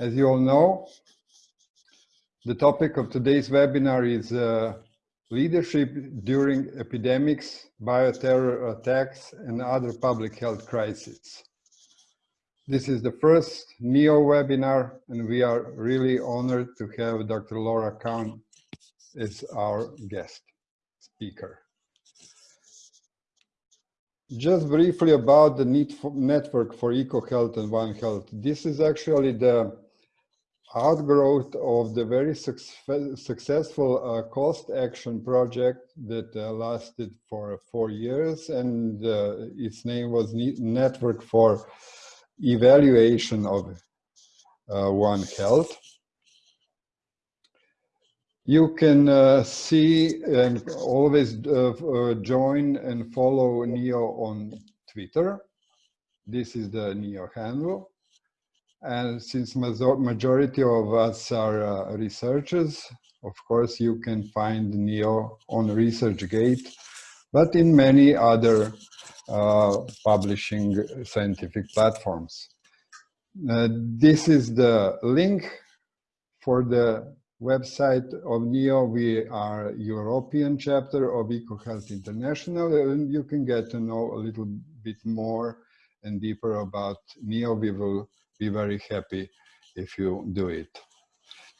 As you all know, the topic of today's webinar is uh, leadership during epidemics, bioterror attacks, and other public health crises. This is the first NEO webinar, and we are really honored to have Dr. Laura Kahn as our guest speaker. Just briefly about the network for EcoHealth and One Health. This is actually the outgrowth of the very successful uh, cost action project that uh, lasted for four years and uh, its name was Network for Evaluation of uh, One Health. You can uh, see and always uh, join and follow NEO on Twitter. This is the NEO handle. And since majority of us are uh, researchers, of course, you can find NEO on ResearchGate, but in many other uh, publishing scientific platforms. Uh, this is the link for the website of NEO, we are European chapter of EcoHealth International, and you can get to know a little bit more and deeper about NEO. We will be very happy if you do it.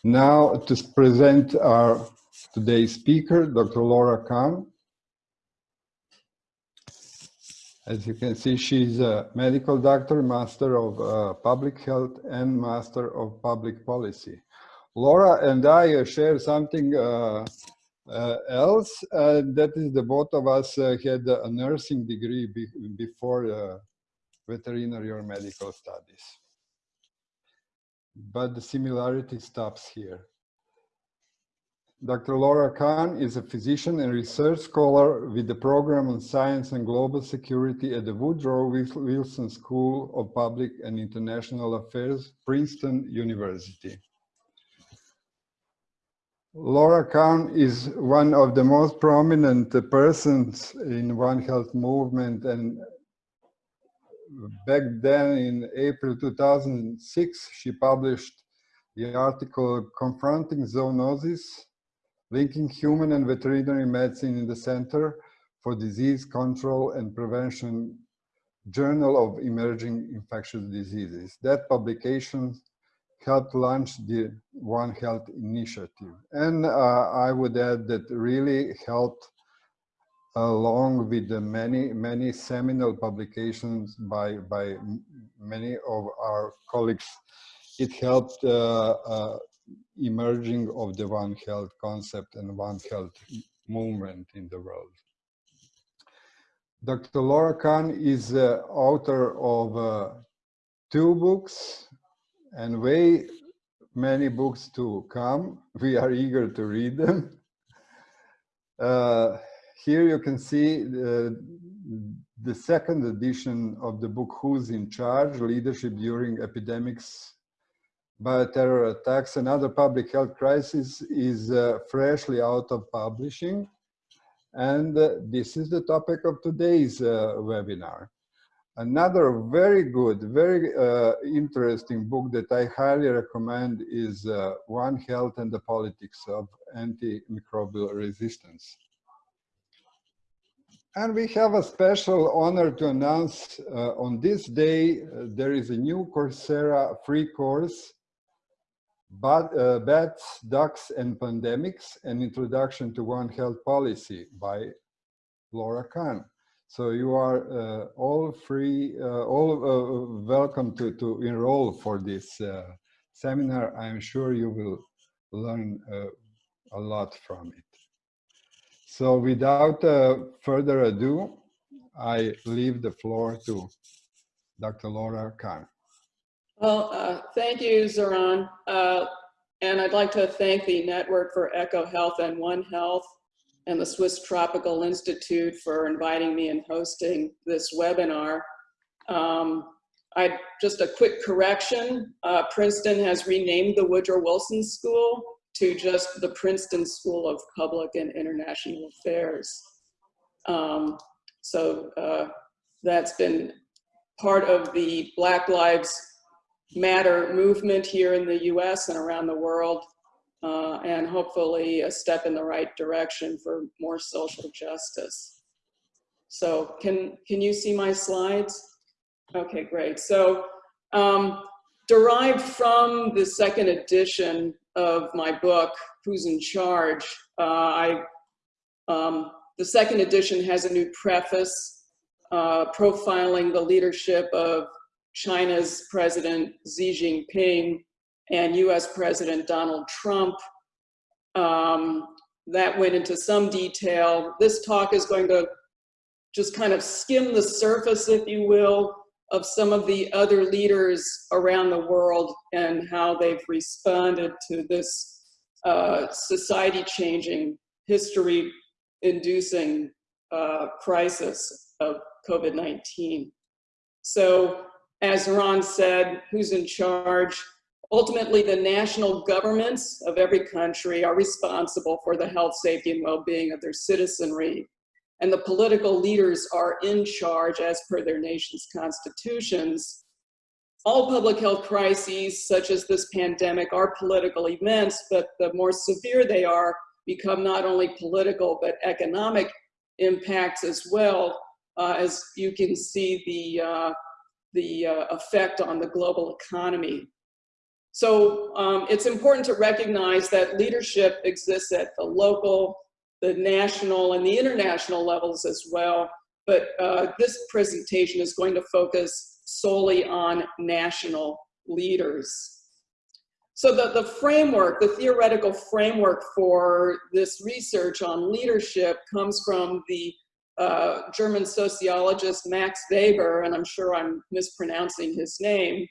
Now to present our today's speaker, Dr. Laura Kahn. As you can see, she's a medical doctor, master of uh, public health and master of public policy. Laura and I uh, share something uh, uh, else. And that is the both of us had a nursing degree be before veterinary or medical studies. But the similarity stops here. Dr. Laura Kahn is a physician and research scholar with the program on science and global security at the Woodrow Wilson School of Public and International Affairs, Princeton University. Laura Kahn is one of the most prominent persons in One Health movement and back then in April 2006 she published the article Confronting Zoonoses, Linking Human and Veterinary Medicine in the Center for Disease Control and Prevention Journal of Emerging Infectious Diseases. That publication helped launch the One Health initiative. And uh, I would add that really helped along with the many, many seminal publications by, by many of our colleagues, it helped uh, uh, emerging of the One Health concept and One Health movement in the world. Dr. Laura Kahn is uh, author of uh, two books, and way many books to come. We are eager to read them. Uh, here you can see the, the second edition of the book Who's in Charge? Leadership During Epidemics, Bioterror Attacks and Other Public Health Crises is uh, freshly out of publishing. And uh, this is the topic of today's uh, webinar. Another very good, very uh, interesting book that I highly recommend is uh, One Health and the Politics of Antimicrobial Resistance. And we have a special honor to announce uh, on this day, uh, there is a new Coursera free course, uh, Bats, Ducks and Pandemics, an introduction to One Health policy by Laura Kahn. So you are uh, all free, uh, all uh, welcome to, to enroll for this seminar. I'm sure you will learn a lot from it. So without uh, further ado, I leave the floor to Dr. Laura Kahn. Well, thank you, Zoran. and I'd like to thank the Network for EcoHealth and One Health and the Swiss Tropical Institute for inviting me and hosting this webinar. Um, I just a quick correction. Uh, Princeton has renamed the Woodrow Wilson School to just the Princeton School of Public and International Affairs. Um, so uh, that's been part of the Black Lives matter movement here in the US and around the world, uh, and hopefully a step in the right direction for more social justice. So can, can you see my slides? Okay, great. So um, derived from the second edition of my book, Who's in Charge, uh, I, um, the second edition has a new preface uh, profiling the leadership of China's President Xi Jinping and US President Donald Trump. Um, that went into some detail. This talk is going to just kind of skim the surface, if you will, of some of the other leaders around the world and how they've responded to this uh, society-changing, history-inducing uh, crisis of COVID-19. So as Ron said, who's in charge? Ultimately, the national governments of every country are responsible for the health, safety, and well-being of their citizenry. And the political leaders are in charge as per their nation's constitutions. All public health crises, such as this pandemic, are political events, but the more severe they are, become not only political, but economic impacts as well, uh, as you can see the uh, the uh, effect on the global economy. So um, it's important to recognize that leadership exists at the local, the national, and the international levels as well. But uh, this presentation is going to focus solely on national leaders. So the, the framework, the theoretical framework for this research on leadership comes from the uh, German sociologist Max Weber, and I'm sure I'm mispronouncing his name,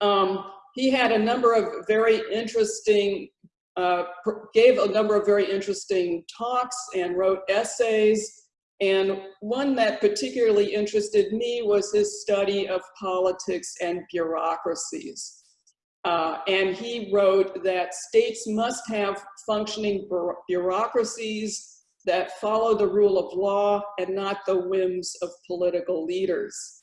um, he had a number of very interesting, uh, gave a number of very interesting talks and wrote essays. And one that particularly interested me was his study of politics and bureaucracies. Uh, and he wrote that states must have functioning bureaucracies that follow the rule of law and not the whims of political leaders.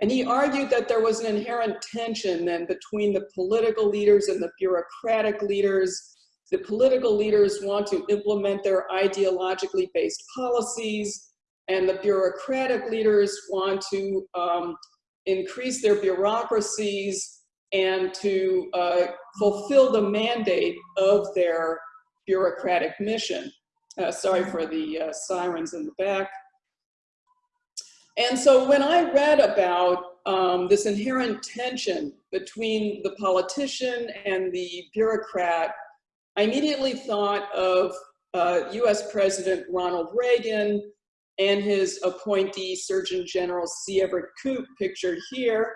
And he argued that there was an inherent tension then between the political leaders and the bureaucratic leaders. The political leaders want to implement their ideologically based policies, and the bureaucratic leaders want to um, increase their bureaucracies and to uh, fulfill the mandate of their bureaucratic mission. Uh, sorry for the uh, sirens in the back. And so when I read about um, this inherent tension between the politician and the bureaucrat, I immediately thought of uh, US President Ronald Reagan and his appointee Surgeon General C. Everett Koop pictured here.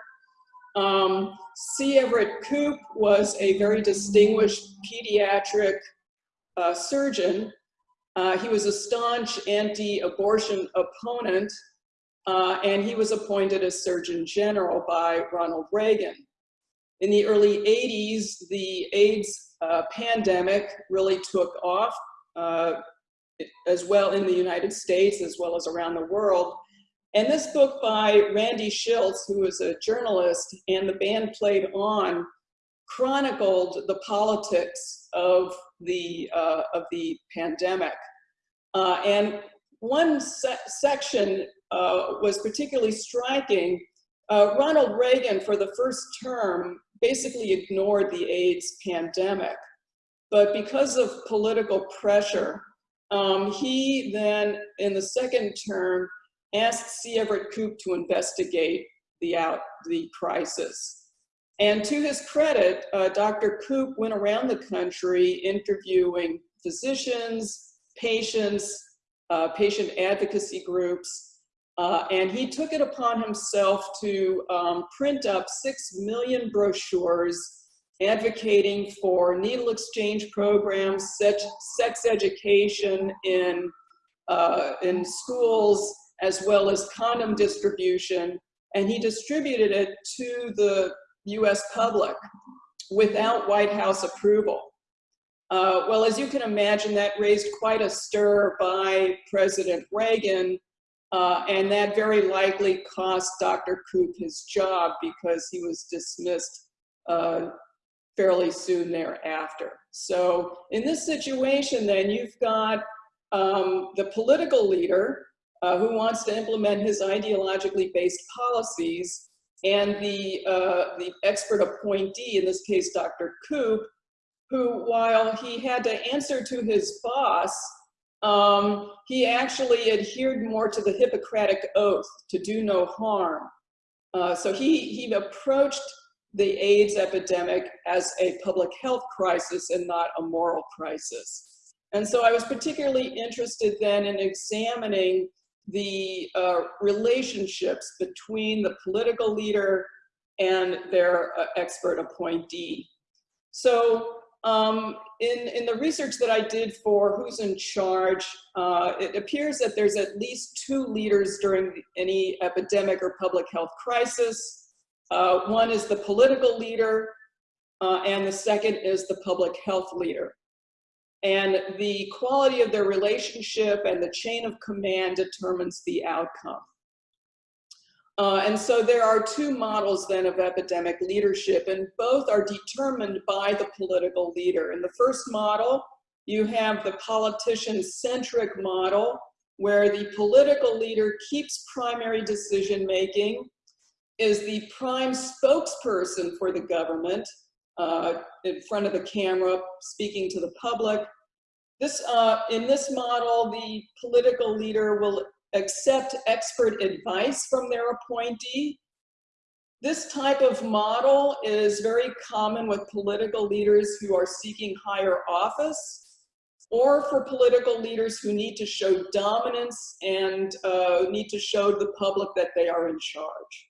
Um, C. Everett Koop was a very distinguished pediatric uh, surgeon uh, he was a staunch anti-abortion opponent, uh, and he was appointed as Surgeon General by Ronald Reagan. In the early 80s, the AIDS uh, pandemic really took off uh, as well in the United States as well as around the world. And this book by Randy Shilts, who was a journalist, and the band played on, chronicled the politics of the, uh, of the pandemic. Uh, and one se section uh, was particularly striking. Uh, Ronald Reagan, for the first term, basically ignored the AIDS pandemic. But because of political pressure, um, he then, in the second term, asked C. Everett Koop to investigate the, out, the crisis. And to his credit, uh, Dr. Koop went around the country interviewing physicians, patients, uh, patient advocacy groups, uh, and he took it upon himself to um, print up six million brochures advocating for needle exchange programs, sex, sex education in, uh, in schools, as well as condom distribution, and he distributed it to the US public without White House approval. Uh, well, as you can imagine, that raised quite a stir by President Reagan, uh, and that very likely cost Dr. Koop his job because he was dismissed uh, fairly soon thereafter. So in this situation, then you've got um, the political leader uh, who wants to implement his ideologically based policies and the, uh, the expert appointee, in this case, Dr. Koop, who while he had to answer to his boss, um, he actually adhered more to the Hippocratic Oath to do no harm. Uh, so he, he approached the AIDS epidemic as a public health crisis and not a moral crisis. And so I was particularly interested then in examining the uh, relationships between the political leader and their uh, expert appointee. So um, in, in the research that I did for Who's in Charge, uh, it appears that there's at least two leaders during any epidemic or public health crisis. Uh, one is the political leader, uh, and the second is the public health leader. And the quality of their relationship and the chain of command determines the outcome. Uh, and so there are two models then of epidemic leadership, and both are determined by the political leader. In the first model, you have the politician-centric model, where the political leader keeps primary decision making, is the prime spokesperson for the government, uh, in front of the camera, speaking to the public. This, uh, in this model, the political leader will accept expert advice from their appointee. This type of model is very common with political leaders who are seeking higher office or for political leaders who need to show dominance and uh, need to show the public that they are in charge.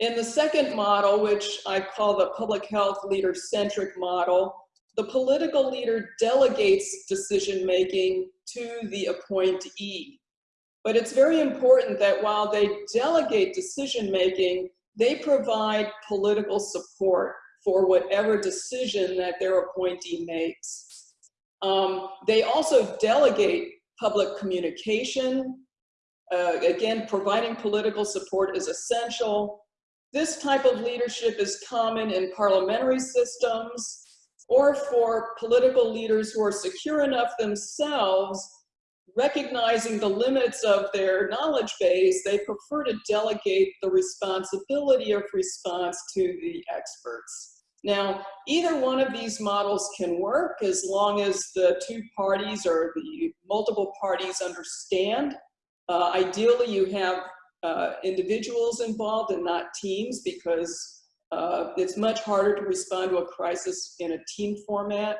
In the second model, which I call the public health leader-centric model, the political leader delegates decision-making to the appointee. But it's very important that while they delegate decision-making, they provide political support for whatever decision that their appointee makes. Um, they also delegate public communication. Uh, again, providing political support is essential. This type of leadership is common in parliamentary systems or for political leaders who are secure enough themselves, recognizing the limits of their knowledge base, they prefer to delegate the responsibility of response to the experts. Now, either one of these models can work as long as the two parties or the multiple parties understand. Uh, ideally, you have uh, individuals involved and not teams because uh, it's much harder to respond to a crisis in a team format.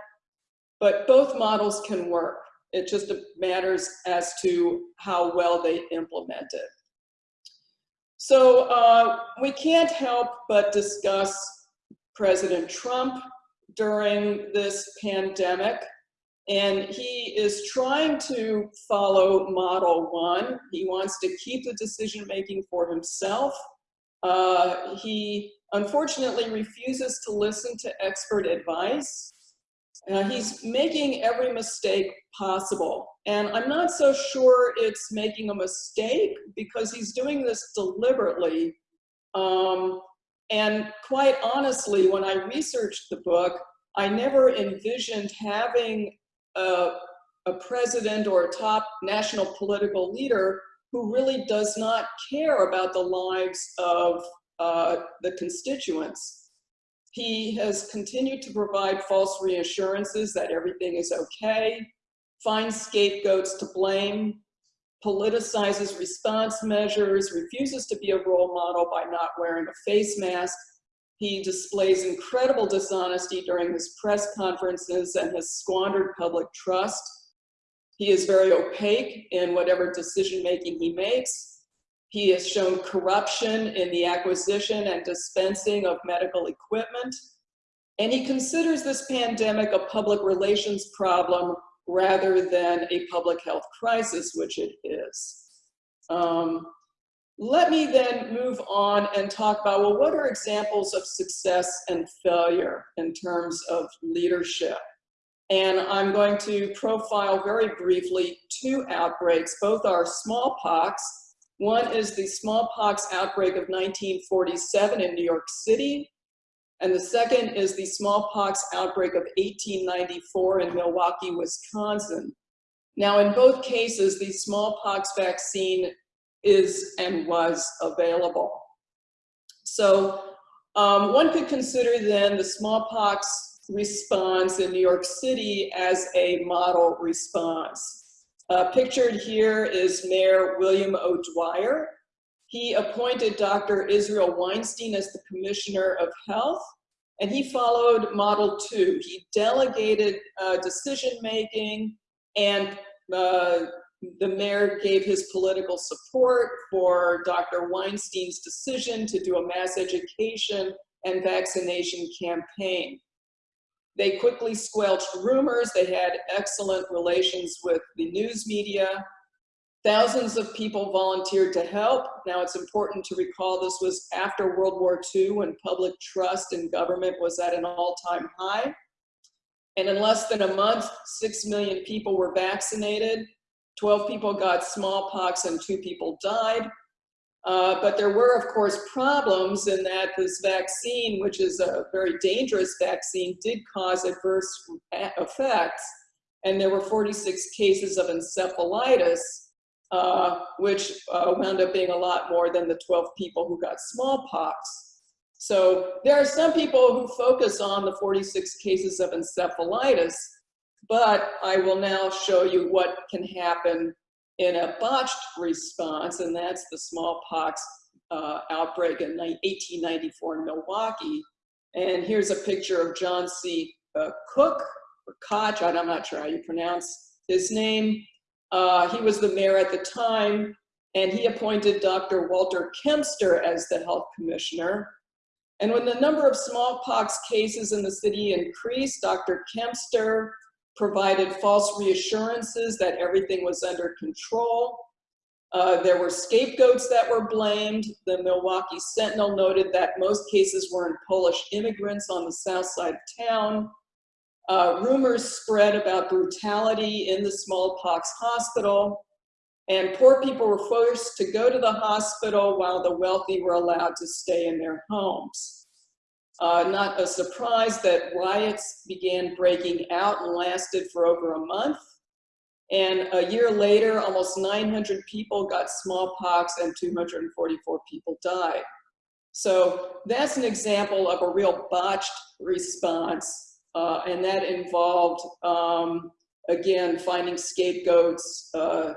But both models can work. It just matters as to how well they implement it. So uh, we can't help but discuss President Trump during this pandemic. And he is trying to follow model one. He wants to keep the decision making for himself. Uh, he unfortunately refuses to listen to expert advice. Uh, he's making every mistake possible. And I'm not so sure it's making a mistake because he's doing this deliberately. Um, and quite honestly, when I researched the book, I never envisioned having a, a president or a top national political leader who really does not care about the lives of uh, the constituents. He has continued to provide false reassurances that everything is okay, finds scapegoats to blame, politicizes response measures, refuses to be a role model by not wearing a face mask, he displays incredible dishonesty during his press conferences and has squandered public trust. He is very opaque in whatever decision making he makes. He has shown corruption in the acquisition and dispensing of medical equipment. And he considers this pandemic a public relations problem rather than a public health crisis, which it is. Um, let me then move on and talk about, well, what are examples of success and failure in terms of leadership? And I'm going to profile very briefly two outbreaks. Both are smallpox. One is the smallpox outbreak of 1947 in New York City. And the second is the smallpox outbreak of 1894 in Milwaukee, Wisconsin. Now, in both cases, the smallpox vaccine is and was available. So um, one could consider then the smallpox response in New York City as a model response. Uh, pictured here is Mayor William O'Dwyer. He appointed Dr. Israel Weinstein as the Commissioner of Health, and he followed Model 2. He delegated uh, decision-making, and uh, the mayor gave his political support for Dr. Weinstein's decision to do a mass education and vaccination campaign. They quickly squelched rumors. They had excellent relations with the news media. Thousands of people volunteered to help. Now it's important to recall this was after World War II when public trust in government was at an all-time high. And in less than a month, 6 million people were vaccinated. 12 people got smallpox and two people died. Uh, but there were, of course, problems in that this vaccine, which is a very dangerous vaccine, did cause adverse effects. And there were 46 cases of encephalitis, uh, which uh, wound up being a lot more than the 12 people who got smallpox. So there are some people who focus on the 46 cases of encephalitis, but I will now show you what can happen in a botched response, and that's the smallpox uh, outbreak in 1894 in Milwaukee. And here's a picture of John C. Uh, Cook, or Koch, I'm not sure how you pronounce his name. Uh, he was the mayor at the time, and he appointed Dr. Walter Kempster as the health commissioner. And when the number of smallpox cases in the city increased, Dr. Kempster provided false reassurances that everything was under control. Uh, there were scapegoats that were blamed. The Milwaukee Sentinel noted that most cases were in Polish immigrants on the south side of town. Uh, rumors spread about brutality in the smallpox hospital, and poor people were forced to go to the hospital while the wealthy were allowed to stay in their homes. Uh, not a surprise that riots began breaking out and lasted for over a month. And a year later, almost 900 people got smallpox and 244 people died. So that's an example of a real botched response. Uh, and that involved, um, again, finding scapegoats, uh,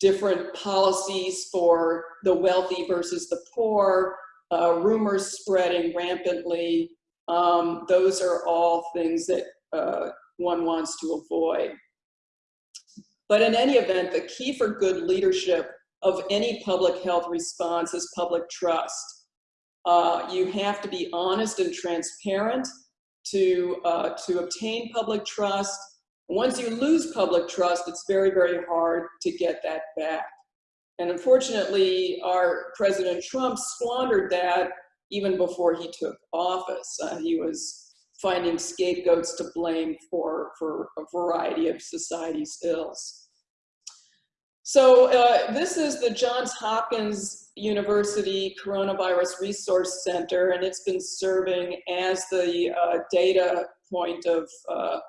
different policies for the wealthy versus the poor, uh, rumors spreading rampantly. Um, those are all things that uh, one wants to avoid. But in any event, the key for good leadership of any public health response is public trust. Uh, you have to be honest and transparent to, uh, to obtain public trust. Once you lose public trust, it's very, very hard to get that back. And unfortunately, our President Trump squandered that even before he took office. Uh, he was finding scapegoats to blame for, for a variety of society's ills. So uh, this is the Johns Hopkins University Coronavirus Resource Center, and it's been serving as the uh, data point of uh,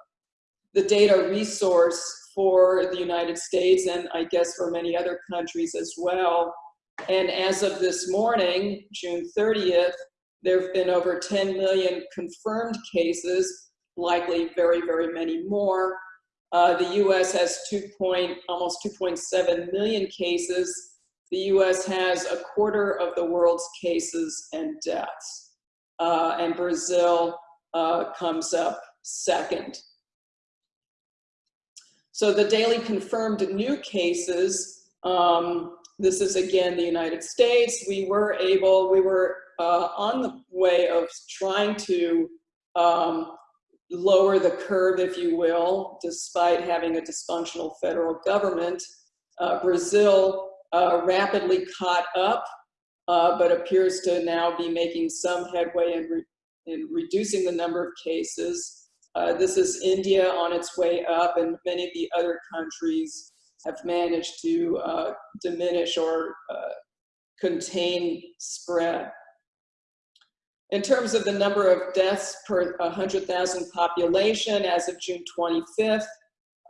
the data resource for the United States and I guess for many other countries as well. And as of this morning, June 30th, there have been over 10 million confirmed cases, likely very, very many more. Uh, the US has 2 point, almost 2.7 million cases. The US has a quarter of the world's cases and deaths. Uh, and Brazil uh, comes up second. So the daily confirmed new cases, um, this is again the United States, we were able, we were uh, on the way of trying to um, lower the curve, if you will, despite having a dysfunctional federal government. Uh, Brazil uh, rapidly caught up, uh, but appears to now be making some headway in, re in reducing the number of cases. Uh, this is India on its way up and many of the other countries have managed to uh, diminish or uh, contain spread. In terms of the number of deaths per 100,000 population as of June 25th,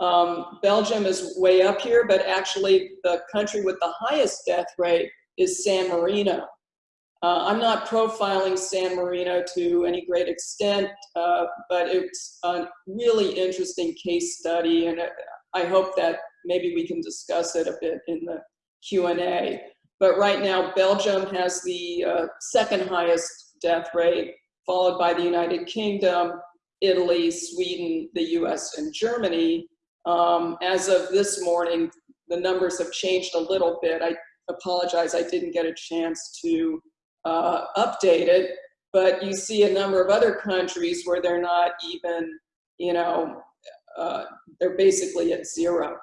um, Belgium is way up here, but actually the country with the highest death rate is San Marino. Uh, I'm not profiling San Marino to any great extent, uh, but it's a really interesting case study, and I hope that maybe we can discuss it a bit in the Q&A. But right now, Belgium has the uh, second highest death rate, followed by the United Kingdom, Italy, Sweden, the US, and Germany. Um, as of this morning, the numbers have changed a little bit. I apologize, I didn't get a chance to uh, update it, but you see a number of other countries where they're not even, you know, uh, they're basically at zero.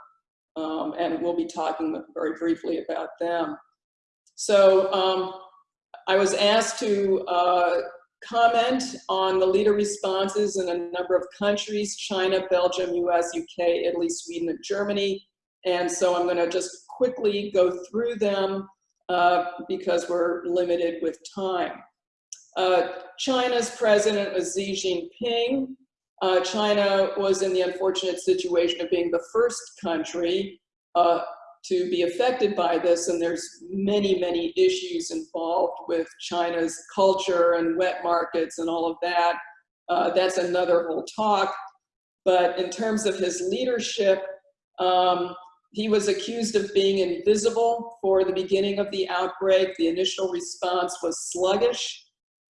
Um, and we'll be talking very briefly about them. So um, I was asked to uh, comment on the leader responses in a number of countries, China, Belgium, US, UK, Italy, Sweden, and Germany. And so I'm gonna just quickly go through them uh, because we're limited with time. Uh, China's president was Xi Jinping. Uh, China was in the unfortunate situation of being the first country uh, to be affected by this, and there's many, many issues involved with China's culture and wet markets and all of that. Uh, that's another whole talk. But in terms of his leadership, um, he was accused of being invisible for the beginning of the outbreak. The initial response was sluggish.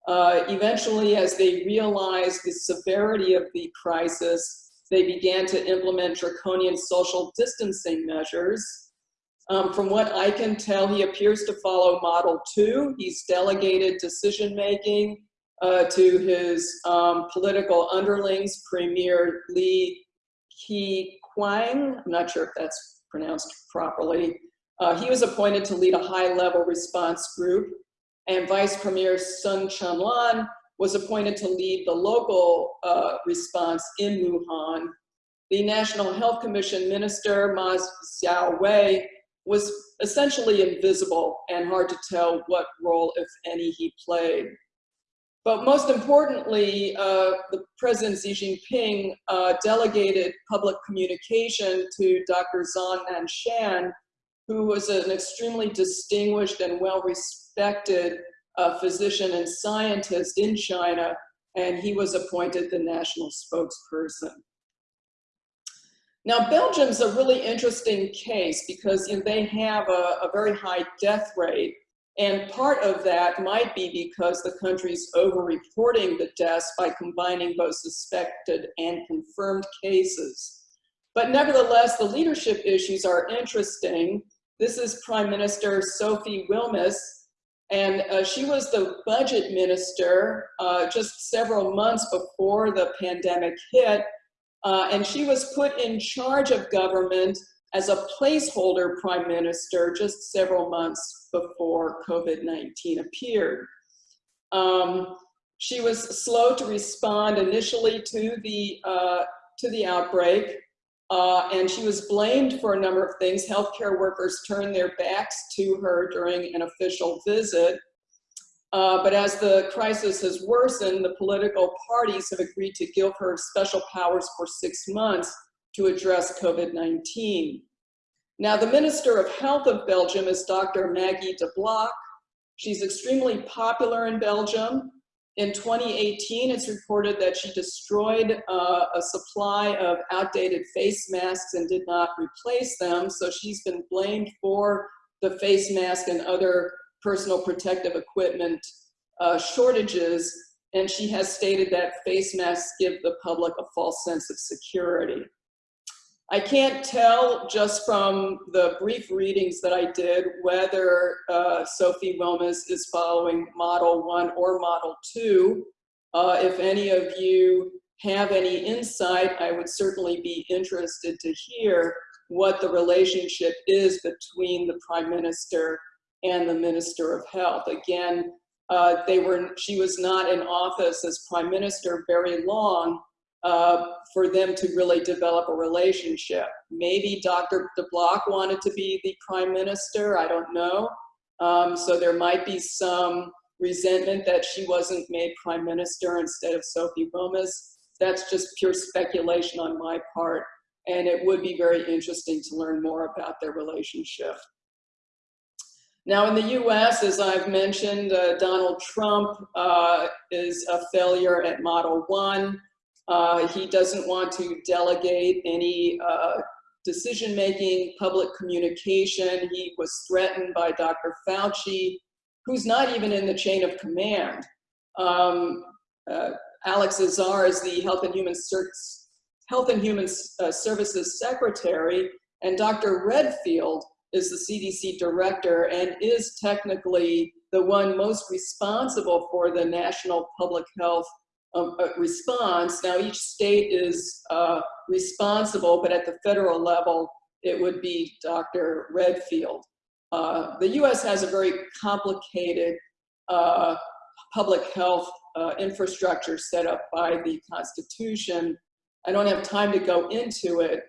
Uh, eventually, as they realized the severity of the crisis, they began to implement draconian social distancing measures. Um, from what I can tell, he appears to follow Model 2. He's delegated decision-making uh, to his um, political underlings, Premier Li Keqiang. I'm not sure if that's pronounced properly. Uh, he was appointed to lead a high-level response group, and Vice Premier Sun Chunlan was appointed to lead the local uh, response in Wuhan. The National Health Commission Minister, Ma Xiaowei, was essentially invisible and hard to tell what role, if any, he played. But most importantly, uh, the President Xi Jinping uh, delegated public communication to Dr. Zhong Nanshan, who was an extremely distinguished and well-respected uh, physician and scientist in China, and he was appointed the national spokesperson. Now, Belgium's a really interesting case because you know, they have a, a very high death rate, and part of that might be because the country's over-reporting the deaths by combining both suspected and confirmed cases. But nevertheless, the leadership issues are interesting. This is Prime Minister Sophie Wilmès, and uh, she was the budget minister uh, just several months before the pandemic hit, uh, and she was put in charge of government as a placeholder prime minister just several months before COVID-19 appeared. Um, she was slow to respond initially to the, uh, to the outbreak, uh, and she was blamed for a number of things. Healthcare workers turned their backs to her during an official visit. Uh, but as the crisis has worsened, the political parties have agreed to give her special powers for six months to address COVID-19. Now, the Minister of Health of Belgium is Dr. Maggie de Block. She's extremely popular in Belgium. In 2018, it's reported that she destroyed uh, a supply of outdated face masks and did not replace them. So she's been blamed for the face mask and other personal protective equipment uh, shortages. And she has stated that face masks give the public a false sense of security. I can't tell just from the brief readings that I did whether uh, Sophie Wilmès is following Model 1 or Model 2. Uh, if any of you have any insight, I would certainly be interested to hear what the relationship is between the Prime Minister and the Minister of Health. Again, uh, they were, she was not in office as Prime Minister very long, uh, for them to really develop a relationship. Maybe Dr. de Block wanted to be the prime minister, I don't know. Um, so there might be some resentment that she wasn't made prime minister instead of Sophie Wilmès. That's just pure speculation on my part, and it would be very interesting to learn more about their relationship. Now in the US, as I've mentioned, uh, Donald Trump uh, is a failure at Model 1. Uh, he doesn't want to delegate any uh, decision-making, public communication. He was threatened by Dr. Fauci, who's not even in the chain of command. Um, uh, Alex Azar is the Health and Human, Health and Human uh, Services Secretary, and Dr. Redfield is the CDC director and is technically the one most responsible for the national public health um, response. Now each state is uh, responsible, but at the federal level, it would be Dr. Redfield. Uh, the US has a very complicated uh, public health uh, infrastructure set up by the Constitution. I don't have time to go into it,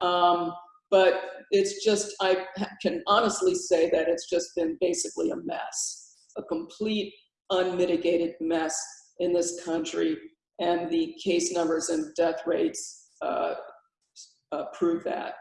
um, but it's just, I can honestly say that it's just been basically a mess, a complete unmitigated mess in this country, and the case numbers and death rates uh, uh, prove that.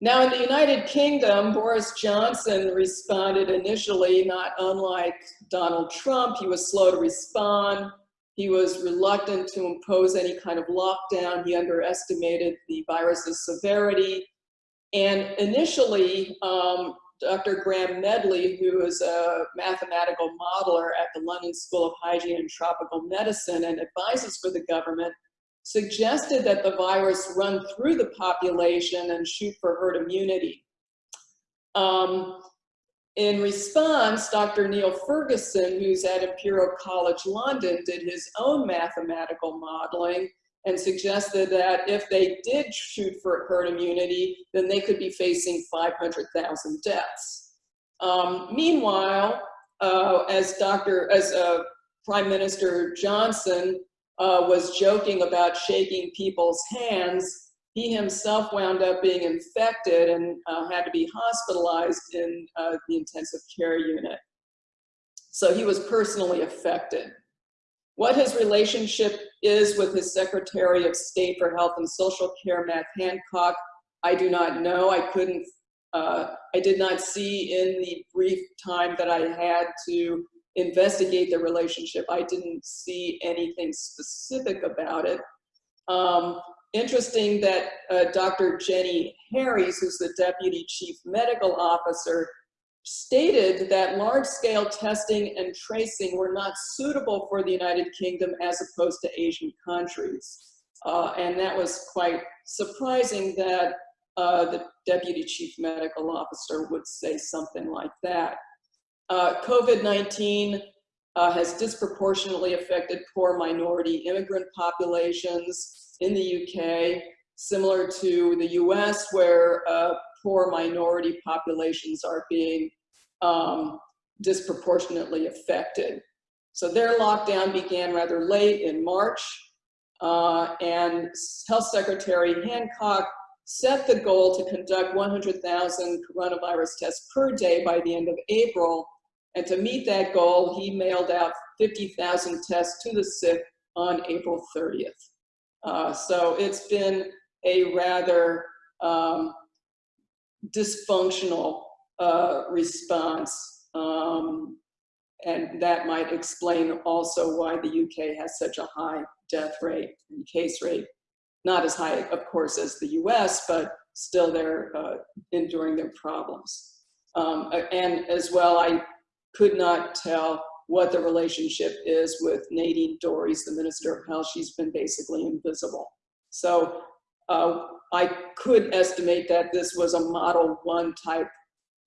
Now in the United Kingdom, Boris Johnson responded initially not unlike Donald Trump. He was slow to respond. He was reluctant to impose any kind of lockdown. He underestimated the virus's severity. And initially, um, Dr. Graham Medley, who is a mathematical modeler at the London School of Hygiene and Tropical Medicine and advises for the government, suggested that the virus run through the population and shoot for herd immunity. Um, in response, Dr. Neil Ferguson, who's at Imperial College London, did his own mathematical modeling and suggested that if they did shoot for herd immunity, then they could be facing 500,000 deaths. Um, meanwhile, uh, as Dr. as uh, Prime Minister Johnson uh, was joking about shaking people's hands, he himself wound up being infected and uh, had to be hospitalized in uh, the intensive care unit. So he was personally affected. What his relationship is with his Secretary of State for Health and Social Care, Matt Hancock, I do not know. I couldn't, uh, I did not see in the brief time that I had to investigate the relationship. I didn't see anything specific about it. Um, interesting that uh, Dr. Jenny Harries, who's the Deputy Chief Medical Officer, stated that large-scale testing and tracing were not suitable for the United Kingdom as opposed to Asian countries. Uh, and that was quite surprising that uh, the Deputy Chief Medical Officer would say something like that. Uh, COVID-19 uh, has disproportionately affected poor minority immigrant populations in the UK, similar to the US where uh, poor minority populations are being um, disproportionately affected. So their lockdown began rather late in March, uh, and Health Secretary Hancock set the goal to conduct 100,000 coronavirus tests per day by the end of April. And to meet that goal, he mailed out 50,000 tests to the sick on April 30th. Uh, so it's been a rather um, dysfunctional uh, response. Um, and that might explain also why the UK has such a high death rate and case rate. Not as high, of course, as the US, but still they're uh, enduring their problems. Um, and as well, I could not tell what the relationship is with Nadine Dorries, the Minister of Health. She's been basically invisible. So uh, I could estimate that this was a Model 1 type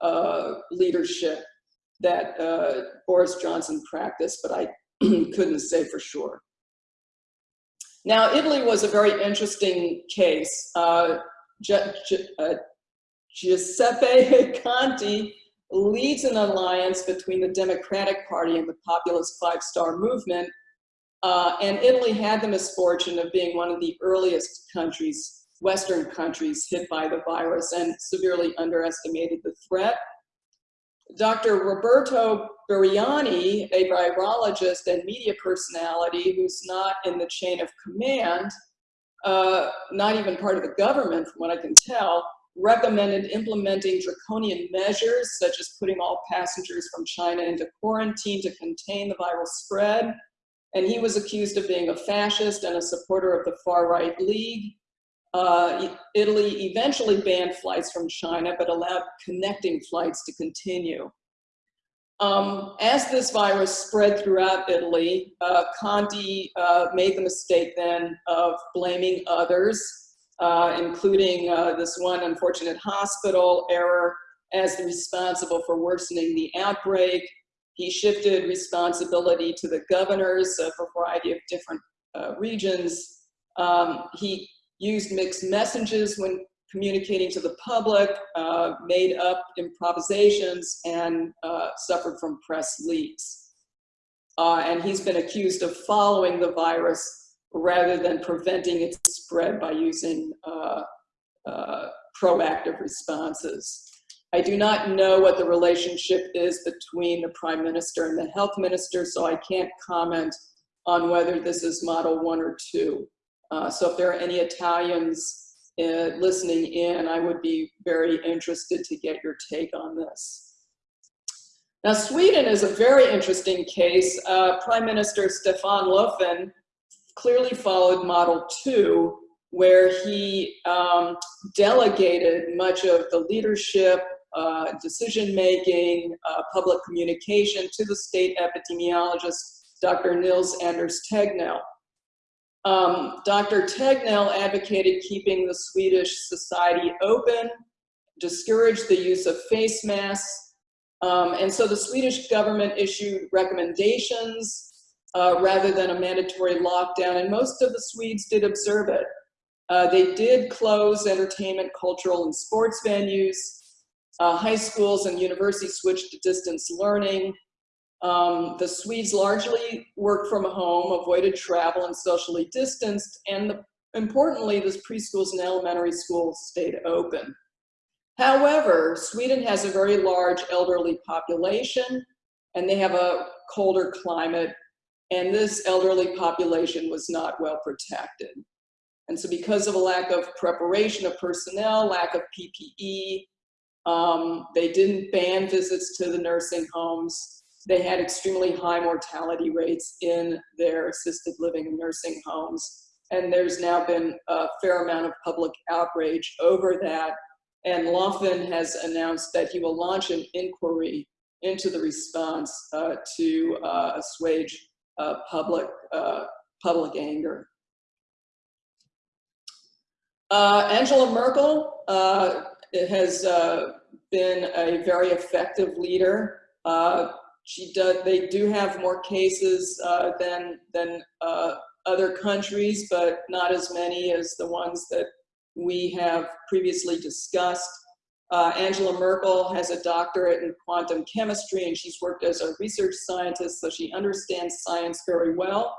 uh, leadership that uh, Boris Johnson practiced, but I couldn't say for sure. Now, Italy was a very interesting case. Uh, uh Giuseppe Conte leads an alliance between the Democratic Party and the populist Five Star Movement. Uh, and Italy had the misfortune of being one of the earliest countries, Western countries, hit by the virus and severely underestimated the threat. Dr. Roberto Burioni, a virologist and media personality who's not in the chain of command, uh, not even part of the government from what I can tell, recommended implementing draconian measures such as putting all passengers from China into quarantine to contain the viral spread. And he was accused of being a fascist and a supporter of the far-right league. Uh, Italy eventually banned flights from China, but allowed connecting flights to continue. Um, as this virus spread throughout Italy, uh, Conte uh, made the mistake then of blaming others, uh, including uh, this one unfortunate hospital error as the responsible for worsening the outbreak. He shifted responsibility to the governors of a variety of different uh, regions. Um, he used mixed messages when communicating to the public, uh, made up improvisations, and uh, suffered from press leaks. Uh, and he's been accused of following the virus rather than preventing its spread by using uh, uh, proactive responses. I do not know what the relationship is between the prime minister and the health minister, so I can't comment on whether this is model one or two. Uh, so if there are any Italians uh, listening in, I would be very interested to get your take on this. Now, Sweden is a very interesting case. Uh, Prime Minister Stefan Löfven clearly followed Model 2, where he um, delegated much of the leadership, uh, decision-making, uh, public communication to the state epidemiologist, Dr. Nils Anders Tegnell. Um, Dr. Tegnell advocated keeping the Swedish society open, discouraged the use of face masks, um, and so the Swedish government issued recommendations uh, rather than a mandatory lockdown, and most of the Swedes did observe it. Uh, they did close entertainment, cultural, and sports venues. Uh, high schools and universities switched to distance learning. Um, the Swedes largely worked from home, avoided travel, and socially distanced, and the, importantly, the preschools and elementary schools stayed open. However, Sweden has a very large elderly population, and they have a colder climate, and this elderly population was not well protected. And so because of a lack of preparation of personnel, lack of PPE, um, they didn't ban visits to the nursing homes, they had extremely high mortality rates in their assisted living and nursing homes. And there's now been a fair amount of public outrage over that. And Löfven has announced that he will launch an inquiry into the response uh, to uh, assuage uh, public, uh, public anger. Uh, Angela Merkel uh, has been a very effective leader she does, they do have more cases uh, than, than uh, other countries, but not as many as the ones that we have previously discussed. Uh, Angela Merkel has a doctorate in quantum chemistry and she's worked as a research scientist, so she understands science very well.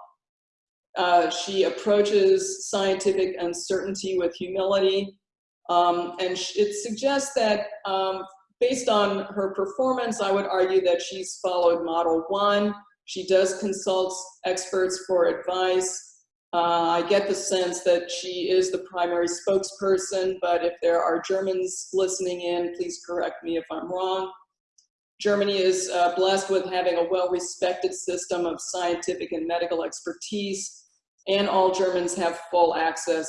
Uh, she approaches scientific uncertainty with humility. Um, and it suggests that um, based on her performance, I would argue that she's followed model one. She does consult experts for advice. Uh, I get the sense that she is the primary spokesperson, but if there are Germans listening in, please correct me if I'm wrong. Germany is uh, blessed with having a well-respected system of scientific and medical expertise, and all Germans have full access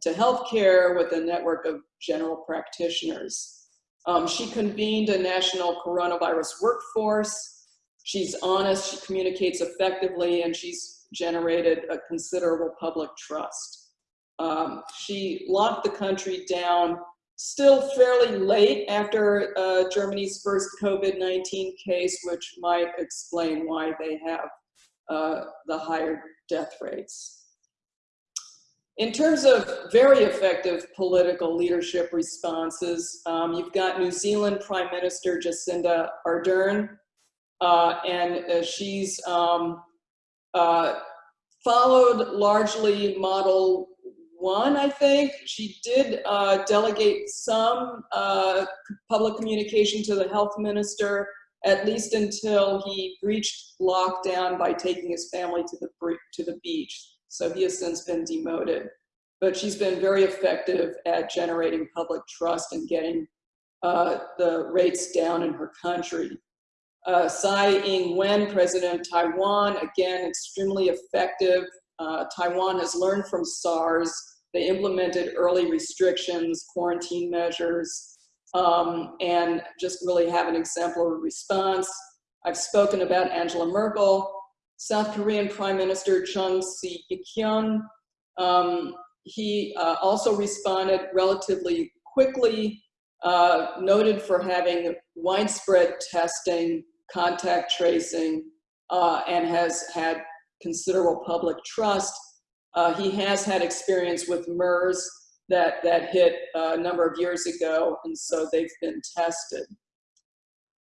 to healthcare with a network of general practitioners. Um, she convened a national coronavirus workforce. She's honest, she communicates effectively, and she's generated a considerable public trust. Um, she locked the country down still fairly late after uh, Germany's first COVID-19 case, which might explain why they have uh, the higher death rates. In terms of very effective political leadership responses, um, you've got New Zealand Prime Minister Jacinda Ardern, uh, and uh, she's um, uh, followed largely model one, I think. She did uh, delegate some uh, public communication to the health minister, at least until he breached lockdown by taking his family to the, to the beach. So he has since been demoted. But she's been very effective at generating public trust and getting uh, the rates down in her country. Uh, Tsai Ing-wen, president of Taiwan, again, extremely effective. Uh, Taiwan has learned from SARS. They implemented early restrictions, quarantine measures, um, and just really have an exemplary response. I've spoken about Angela Merkel, South Korean Prime Minister Chung Sye-kyun. Um, he uh, also responded relatively quickly, uh, noted for having widespread testing, contact tracing, uh, and has had considerable public trust. Uh, he has had experience with MERS that, that hit a number of years ago, and so they've been tested.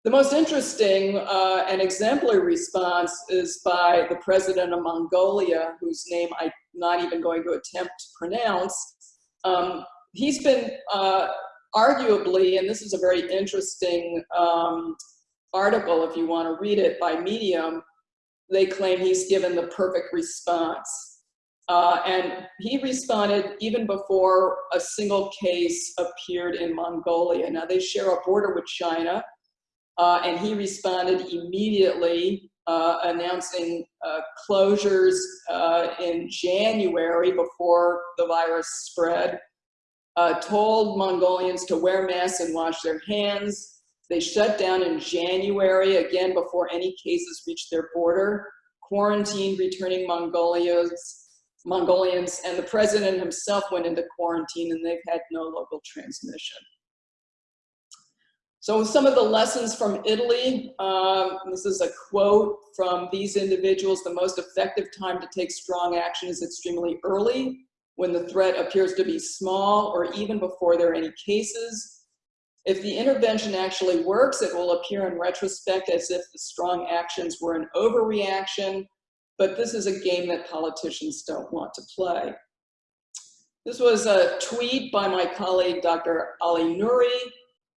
The most interesting uh, and exemplary response is by the president of Mongolia, whose name I'm not even going to attempt to pronounce. Um, he's been uh, arguably, and this is a very interesting um, article if you want to read it by Medium, they claim he's given the perfect response. Uh, and he responded even before a single case appeared in Mongolia. Now they share a border with China, uh, and he responded immediately, uh, announcing uh, closures uh, in January before the virus spread, uh, told Mongolians to wear masks and wash their hands. They shut down in January, again before any cases reached their border, quarantined returning Mongolians Mongolians, and the president himself went into quarantine and they've had no local transmission. So some of the lessons from Italy, uh, this is a quote from these individuals, the most effective time to take strong action is extremely early, when the threat appears to be small or even before there are any cases. If the intervention actually works, it will appear in retrospect as if the strong actions were an overreaction but this is a game that politicians don't want to play. This was a tweet by my colleague, Dr. Ali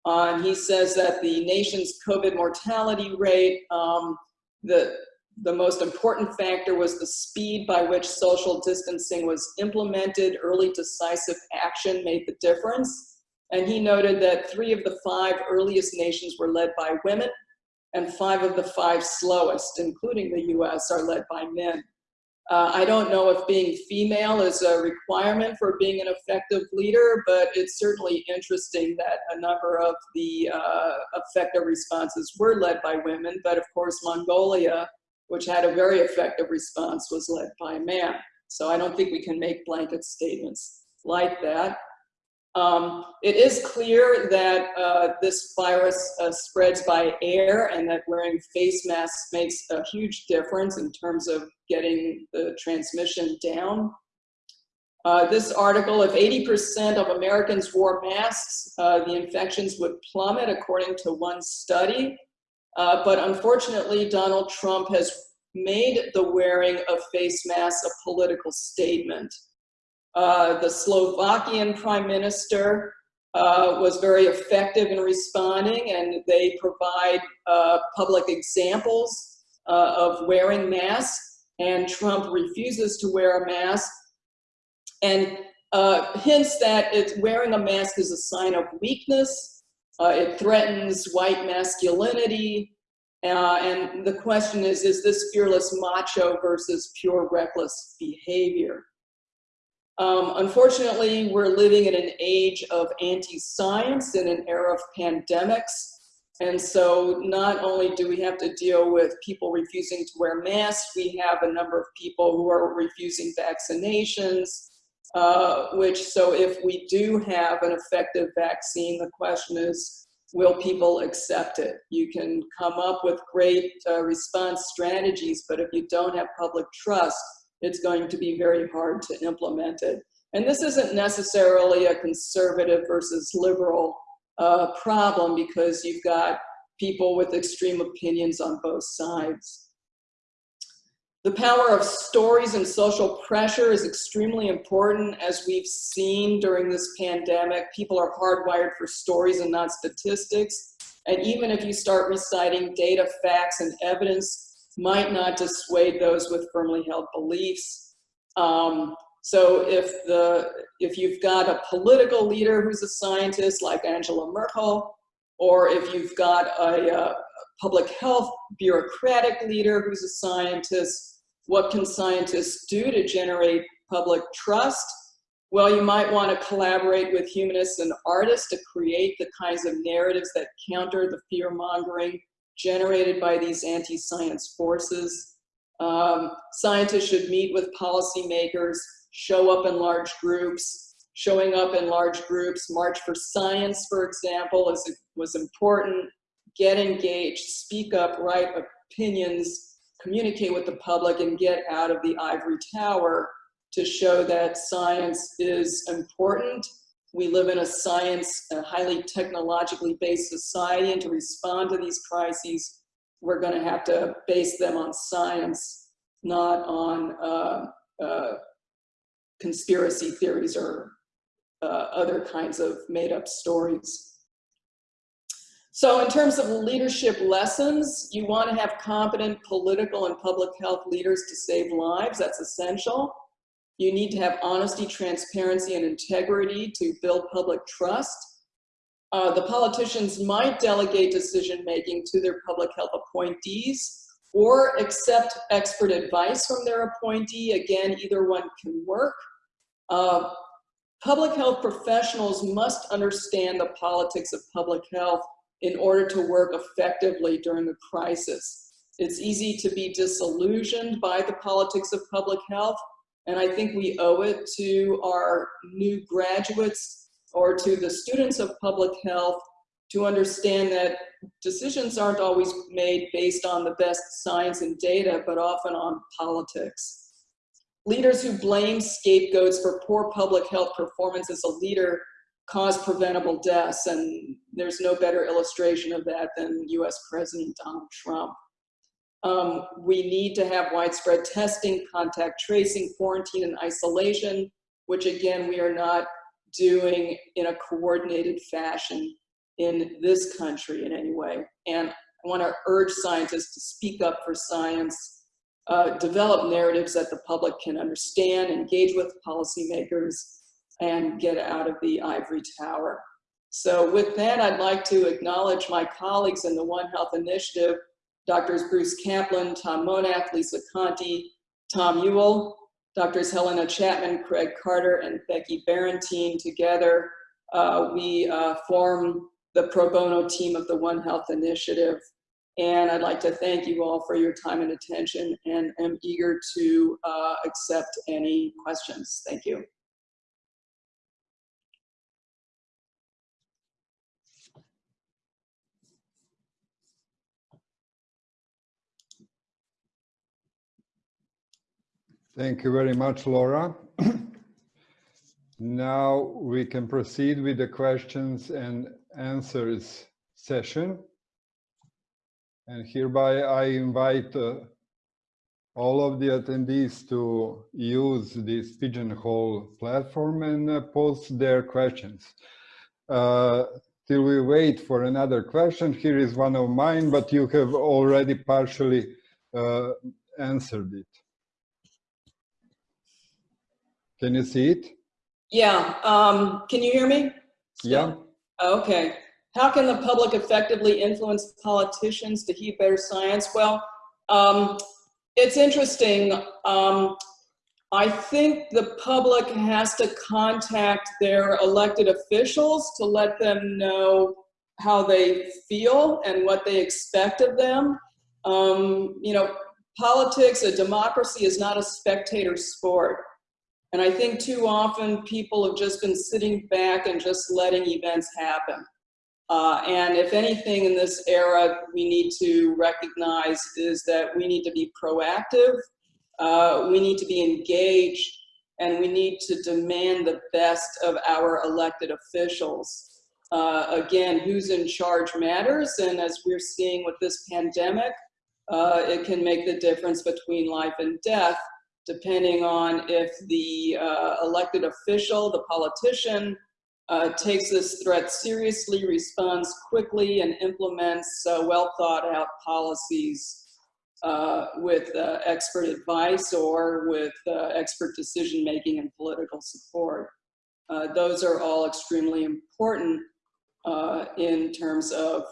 Nouri. Um, he says that the nation's COVID mortality rate, um, the, the most important factor was the speed by which social distancing was implemented. Early decisive action made the difference. And he noted that three of the five earliest nations were led by women, and five of the five slowest, including the US, are led by men. Uh, I don't know if being female is a requirement for being an effective leader, but it's certainly interesting that a number of the uh, effective responses were led by women, but of course Mongolia, which had a very effective response, was led by a man. So I don't think we can make blanket statements like that. Um, it is clear that uh, this virus uh, spreads by air and that wearing face masks makes a huge difference in terms of getting the transmission down. Uh, this article, if 80% of Americans wore masks, uh, the infections would plummet according to one study. Uh, but unfortunately, Donald Trump has made the wearing of face masks a political statement. Uh, the Slovakian prime minister uh, was very effective in responding and they provide uh, public examples uh, of wearing masks and Trump refuses to wear a mask and uh, hints that it's wearing a mask is a sign of weakness. it threatens white masculinity. and the question is, is this fearless macho versus pure reckless behavior? Um, unfortunately, we're living in an age of anti-science in an era of pandemics. And so not only do we have to deal with people refusing to wear masks, we have a number of people who are refusing vaccinations, uh, which so if we do have an effective vaccine, the question is, will people accept it? You can come up with great uh, response strategies, but if you don't have public trust, it's going to be very hard to implement it. And this isn't necessarily a conservative versus liberal uh, problem because you've got people with extreme opinions on both sides. The power of stories and social pressure is extremely important as we've seen during this pandemic. People are hardwired for stories and not statistics. And even if you start reciting data, facts, and evidence, might not dissuade those with firmly held beliefs. Um, so if the if you've got a political leader who's a scientist like Angela Merkel, or if you've got a, a public health bureaucratic leader who's a scientist, what can scientists do to generate public trust? Well, you might want to collaborate with humanists and artists to create the kinds of narratives that counter the fear mongering generated by these anti-science forces. Um, scientists should meet with policymakers, show up in large groups. Showing up in large groups, March for Science, for example, is, was important. Get engaged, speak up, write opinions, communicate with the public, and get out of the ivory tower to show that science is important. We live in a science, a highly technologically based society, and to respond to these crises, we're going to have to base them on science, not on uh, uh, conspiracy theories or uh, other kinds of made up stories. So in terms of leadership lessons, you want to have competent political and public health leaders to save lives. That's essential. You need to have honesty, transparency, and integrity to build public trust. Uh, the politicians might delegate decision-making to their public health appointees or accept expert advice from their appointee. Again, either one can work. Uh, public health professionals must understand the politics of public health in order to work effectively during the crisis. It's easy to be disillusioned by the politics of public health, and I think we owe it to our new graduates or to the students of public health to understand that decisions aren't always made based on the best science and data, but often on politics. Leaders who blame scapegoats for poor public health performance as a leader cause preventable deaths, and there's no better illustration of that than US President Donald Trump. Um, we need to have widespread testing, contact tracing, quarantine, and isolation, which again, we are not doing in a coordinated fashion in this country in any way. And I want to urge scientists to speak up for science, uh, develop narratives that the public can understand, engage with policymakers, and get out of the ivory tower. So with that, I'd like to acknowledge my colleagues in the One Health Initiative Doctors Bruce Kaplan, Tom Monath, Lisa Conti, Tom Ewell, Doctors Helena Chapman, Craig Carter, and Becky Barentine together, uh, we uh, form the pro bono team of the One Health Initiative. And I'd like to thank you all for your time and attention and am eager to uh, accept any questions. Thank you. Thank you very much, Laura. now we can proceed with the questions and answers session. And hereby I invite uh, all of the attendees to use this Pigeonhole platform and uh, post their questions. Uh, till we wait for another question, here is one of mine, but you have already partially uh, answered it. Can you see it? Yeah. Um, can you hear me? Yeah. Okay. How can the public effectively influence politicians to heed better science? Well, um, it's interesting. Um, I think the public has to contact their elected officials to let them know how they feel and what they expect of them. Um, you know, politics, a democracy is not a spectator sport. And I think too often people have just been sitting back and just letting events happen. Uh, and if anything in this era we need to recognize is that we need to be proactive, uh, we need to be engaged, and we need to demand the best of our elected officials. Uh, again, who's in charge matters, and as we're seeing with this pandemic, uh, it can make the difference between life and death depending on if the uh, elected official, the politician, uh, takes this threat seriously, responds quickly, and implements uh, well thought out policies uh, with uh, expert advice or with uh, expert decision making and political support. Those are all extremely important in terms of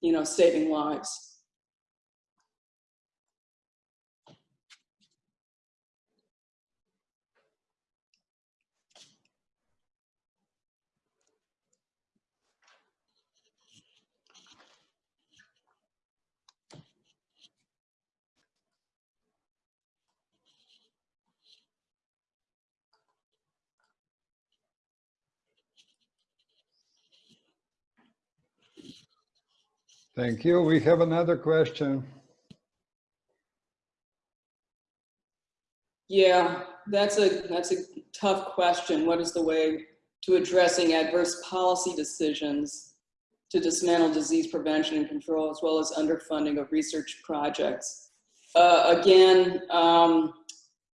you know, saving lives. Thank you. We have another question. Yeah, that's a that's a tough question. What is the way to addressing adverse policy decisions to dismantle disease prevention and control, as well as underfunding of research projects? Uh, again, um,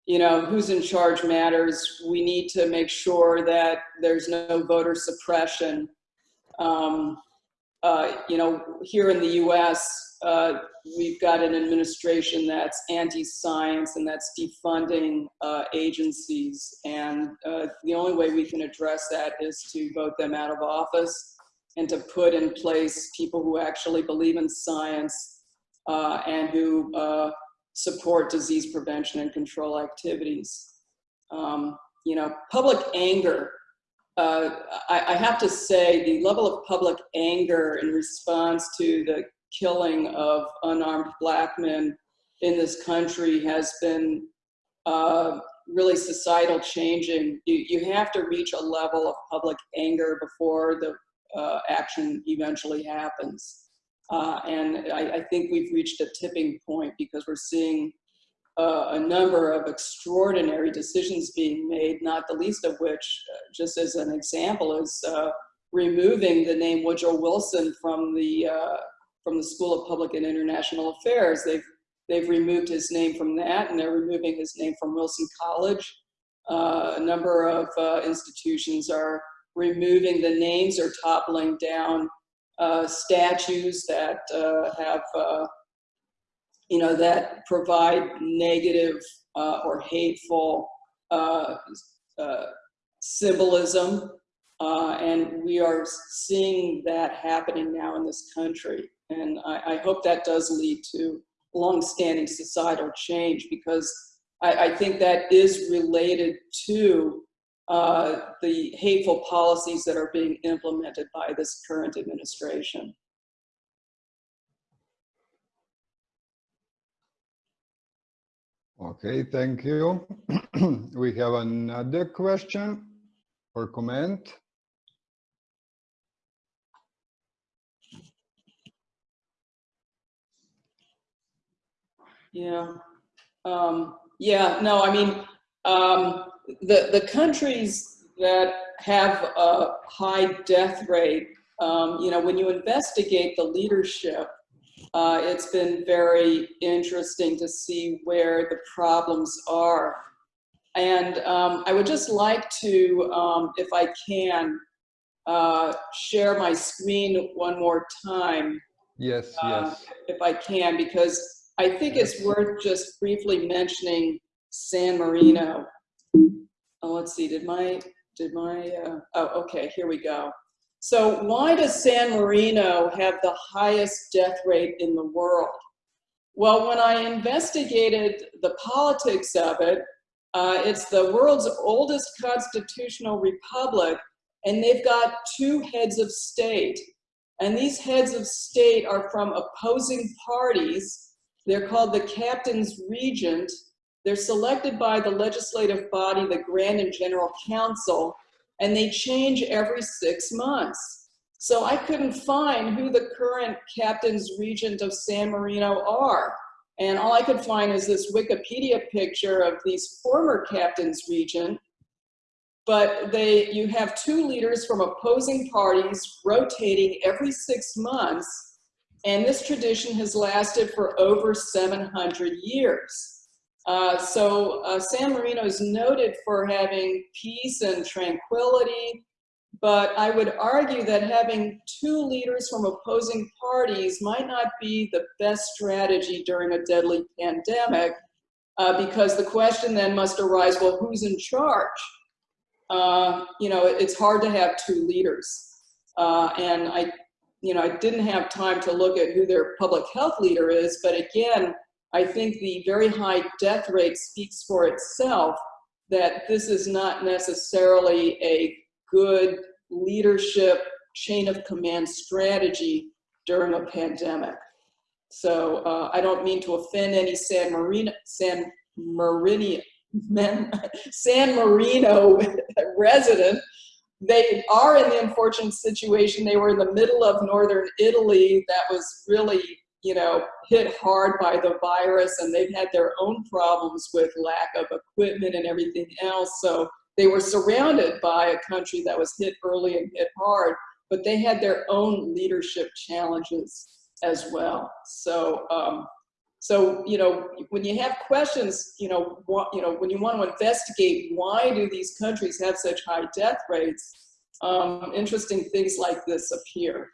you know, who's in charge matters. We need to make sure that there's no voter suppression. Um, uh, you know, here in the US, uh, we've got an administration that's anti-science and that's defunding uh, agencies. And uh, the only way we can address that is to vote them out of office and to put in place people who actually believe in science uh, and who support disease prevention and control activities. Um, you know, public anger uh, I, I, have to say the level of public anger in response to the killing of unarmed black men in this country has been uh, really societal changing. You, you have to reach a level of public anger before the uh, action eventually happens. Uh, and I, I think we've reached a tipping point because we're seeing uh, a number of extraordinary decisions being made, not the least of which, uh, just as an example, is uh, removing the name Woodrow Wilson from the uh, from the School of Public and International Affairs. They've they've removed his name from that, and they're removing his name from Wilson College. Uh, a number of uh, institutions are removing the names or toppling down statues that have you know, that provide negative uh, or hateful uh, uh, symbolism. Uh, and we are seeing that happening now in this country. And I, I hope that does lead to long-standing societal change because I, I, think that is related to uh, the hateful policies that are being implemented by this current administration. Okay, thank you. we have another question or comment. Yeah. Um, yeah, no, I mean, um, the, the countries that have a high death rate, um, you know, when you investigate the leadership uh, it's been very interesting to see where the problems are. And um, I would just like to, um, if I can, uh, share my screen one more time. Yes, uh, yes. If I can, because I think it's worth just briefly mentioning San Marino. Oh, let's see, did my, did my, uh, oh, okay, here we go. So why does San Marino have the highest death rate in the world? Well, when I investigated the politics of it, uh, it's the world's oldest constitutional republic, and they've got two heads of state. And these heads of state are from opposing parties. They're called the captain's regent. They're selected by the legislative body, the Grand and General Council, and they change every six months. So I couldn't find who the current captains regent of San Marino are. And all I could find is this Wikipedia picture of these former captains regent, but they, you have two leaders from opposing parties rotating every six months, and this tradition has lasted for over 700 years. Uh, so uh, San Marino is noted for having peace and tranquility, but I would argue that having two leaders from opposing parties might not be the best strategy during a deadly pandemic, uh, because the question then must arise, well, who's in charge? Uh, you know, it's hard to have two leaders. Uh, and I, you know, I didn't have time to look at who their public health leader is, but again, I think the very high death rate speaks for itself that this is not necessarily a good leadership chain of command strategy during a pandemic. So uh, I don't mean to offend any San Marino, San Marino, San Marino resident. They are in the unfortunate situation. They were in the middle of northern Italy that was really, you know, hit hard by the virus and they've had their own problems with lack of equipment and everything else. So they were surrounded by a country that was hit early and hit hard, but they had their own leadership challenges as well. So, um, so you know, when you have questions, you know, what, you know, when you want to investigate why do these countries have such high death rates, um, interesting things like this appear.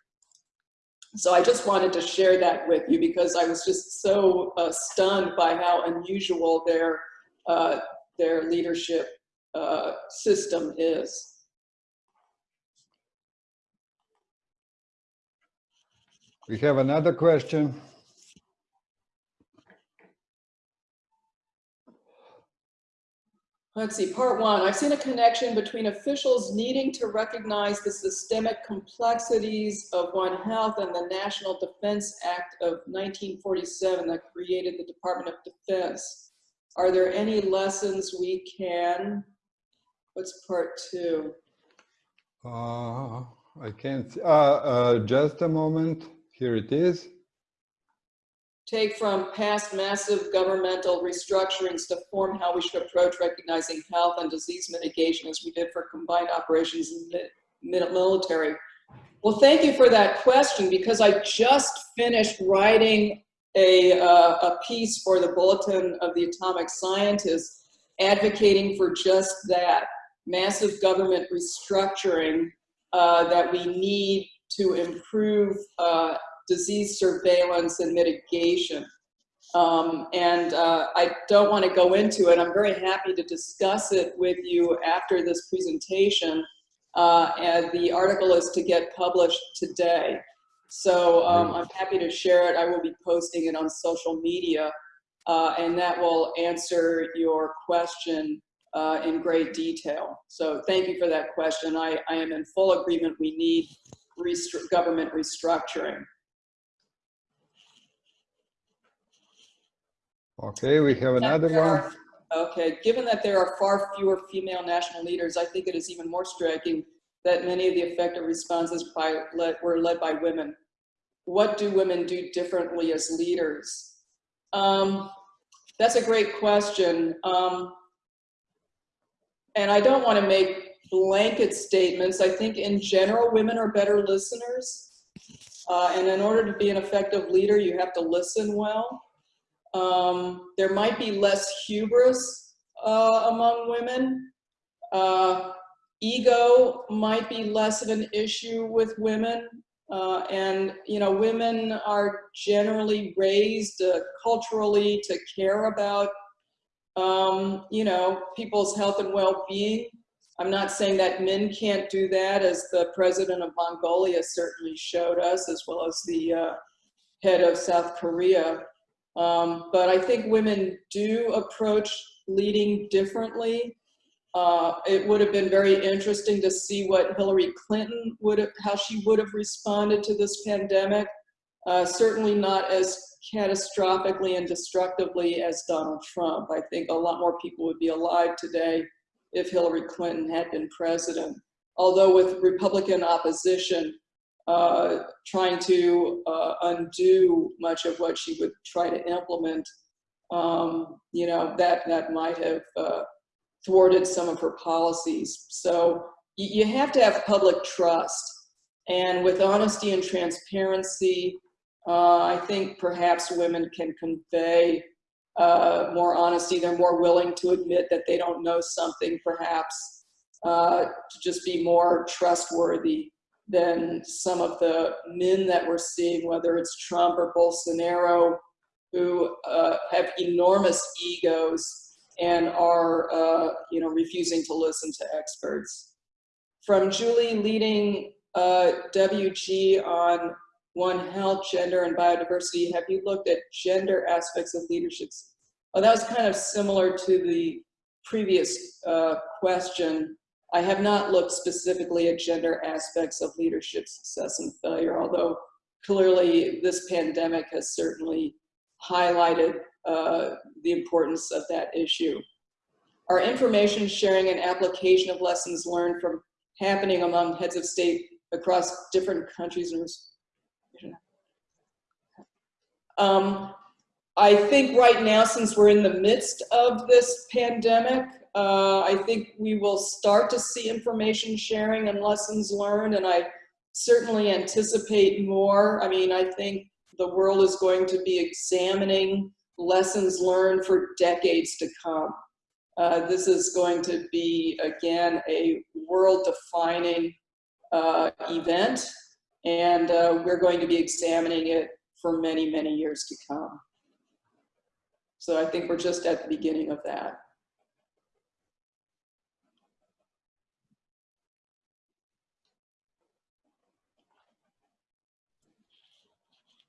So I just wanted to share that with you because I was just so uh, stunned by how unusual their uh, their leadership uh, system is. We have another question. Let's see, part one. I've seen a connection between officials needing to recognize the systemic complexities of One Health and the National Defense Act of 1947 that created the Department of Defense. Are there any lessons we can What's part two? Uh, I can't, uh, uh, just a moment. Here it is. Take from past massive governmental restructurings to form how we should approach recognizing health and disease mitigation as we did for combined operations in military. Well, thank you for that question because I just finished writing a, uh, a piece for the Bulletin of the Atomic Scientists advocating for just that massive government restructuring uh, that we need to improve uh, disease surveillance and mitigation. Um, and uh, I don't want to go into it. I'm very happy to discuss it with you after this presentation. Uh, and the article is to get published today. So um, I'm happy to share it. I will be posting it on social media. Uh, and that will answer your question uh, in great detail. So thank you for that question. I, I am in full agreement we need restru government restructuring. Okay, we have another one. Are, okay, given that there are far fewer female national leaders, I think it is even more striking that many of the effective responses by, led, were led by women. What do women do differently as leaders? Um, that's a great question. Um, and I don't want to make blanket statements. I think in general, women are better listeners. Uh, and in order to be an effective leader, you have to listen well. Um, there might be less hubris uh, among women. Uh, ego might be less of an issue with women. Uh, and, you know, women are generally raised uh, culturally to care about um, you know, people's health and well-being. I'm not saying that men can't do that, as the president of Mongolia certainly showed us, as well as the uh, head of South Korea. Um, but I think women do approach leading differently. Uh, it would have been very interesting to see what Hillary Clinton would have, how she would have responded to this pandemic. Uh, certainly not as catastrophically and destructively as Donald Trump. I think a lot more people would be alive today if Hillary Clinton had been president. Although with Republican opposition uh, trying to uh, undo much of what she would try to implement, um, you know, that, that might have uh, thwarted some of her policies. So you have to have public trust. And with honesty and transparency, uh, I think perhaps women can convey uh, more honesty. They're more willing to admit that they don't know something perhaps. to just be more trustworthy than some of the men that we're seeing, whether it's Trump or Bolsonaro, who uh, have enormous egos and are, uh, you know, refusing to listen to experts. From Julie leading uh, WG on One Health, Gender, and Biodiversity, have you looked at gender aspects of leadership? Oh, that was kind of similar to the previous uh, question. I have not looked specifically at gender aspects of leadership success and failure, although clearly this pandemic has certainly highlighted uh, the importance of that issue. Our information sharing and application of lessons learned from happening among heads of state across different countries um, I think right now, since we're in the midst of this pandemic, uh, I think we will start to see information sharing and lessons learned, and I certainly anticipate more. I mean, I think the world is going to be examining lessons learned for decades to come. Uh, this is going to be, again, a world-defining uh, event, and uh, we're going to be examining it for many, many years to come. So I think we're just at the beginning of that.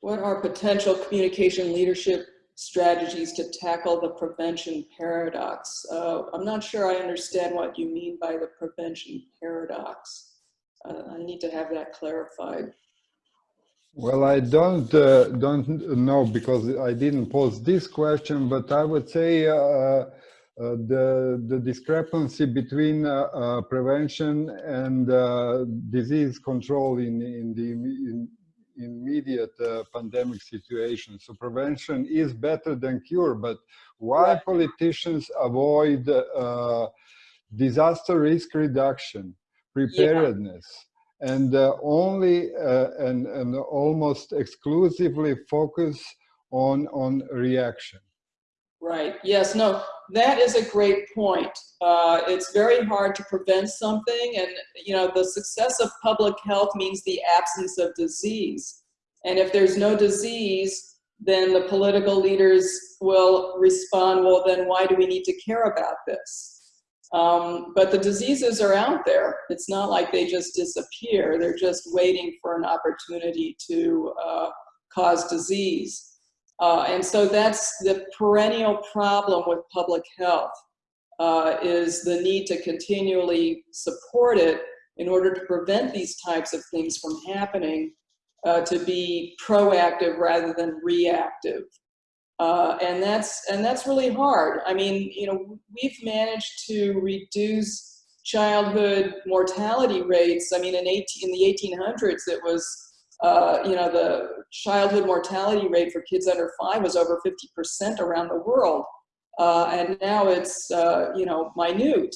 What are potential communication leadership strategies to tackle the prevention paradox? Uh, I'm not sure I understand what you mean by the prevention paradox. Uh, I need to have that clarified. Well, I don't uh, don't know because I didn't pose this question, but I would say uh, uh, the the discrepancy between uh, uh, prevention and uh, disease control in in the in, immediate pandemic situation. So prevention is better than cure, but why politicians avoid disaster risk reduction, preparedness? Yeah and uh, only uh, and, and almost exclusively focus on, on reaction. Right, yes, no, that is a great point. Uh, it's very hard to prevent something and, you know, the success of public health means the absence of disease. And if there's no disease, then the political leaders will respond, well, then why do we need to care about this? Um, but the diseases are out there. It's not like they just disappear. They're just waiting for an opportunity to uh, cause disease. Uh, and so that's the perennial problem with public health, uh, is the need to continually support it in order to prevent these types of things from happening, uh, to be proactive rather than reactive. Uh, and that's and that's really hard. I mean, you know, we've managed to reduce childhood mortality rates. I mean, in 18 in the 1800s, it was uh, you know the childhood mortality rate for kids under five was over 50% around the world, uh, and now it's uh, you know minute.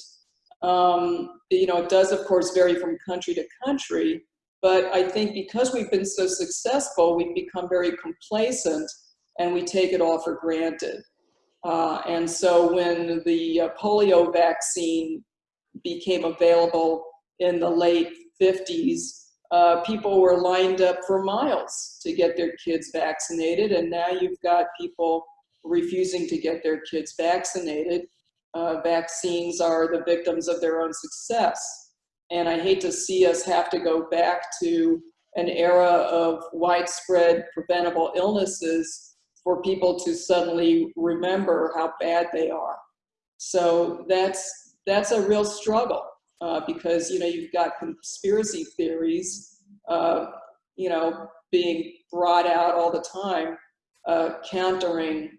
Um, you know, it does of course vary from country to country, but I think because we've been so successful, we've become very complacent and we take it all for granted. Uh, and so when the uh, polio vaccine became available in the late 50s, uh, people were lined up for miles to get their kids vaccinated. And now you've got people refusing to get their kids vaccinated. Uh, vaccines are the victims of their own success. And I hate to see us have to go back to an era of widespread preventable illnesses for people to suddenly remember how bad they are. So that's, that's a real struggle uh, because, you know, you've got conspiracy theories, uh, you know, being brought out all the time, uh, countering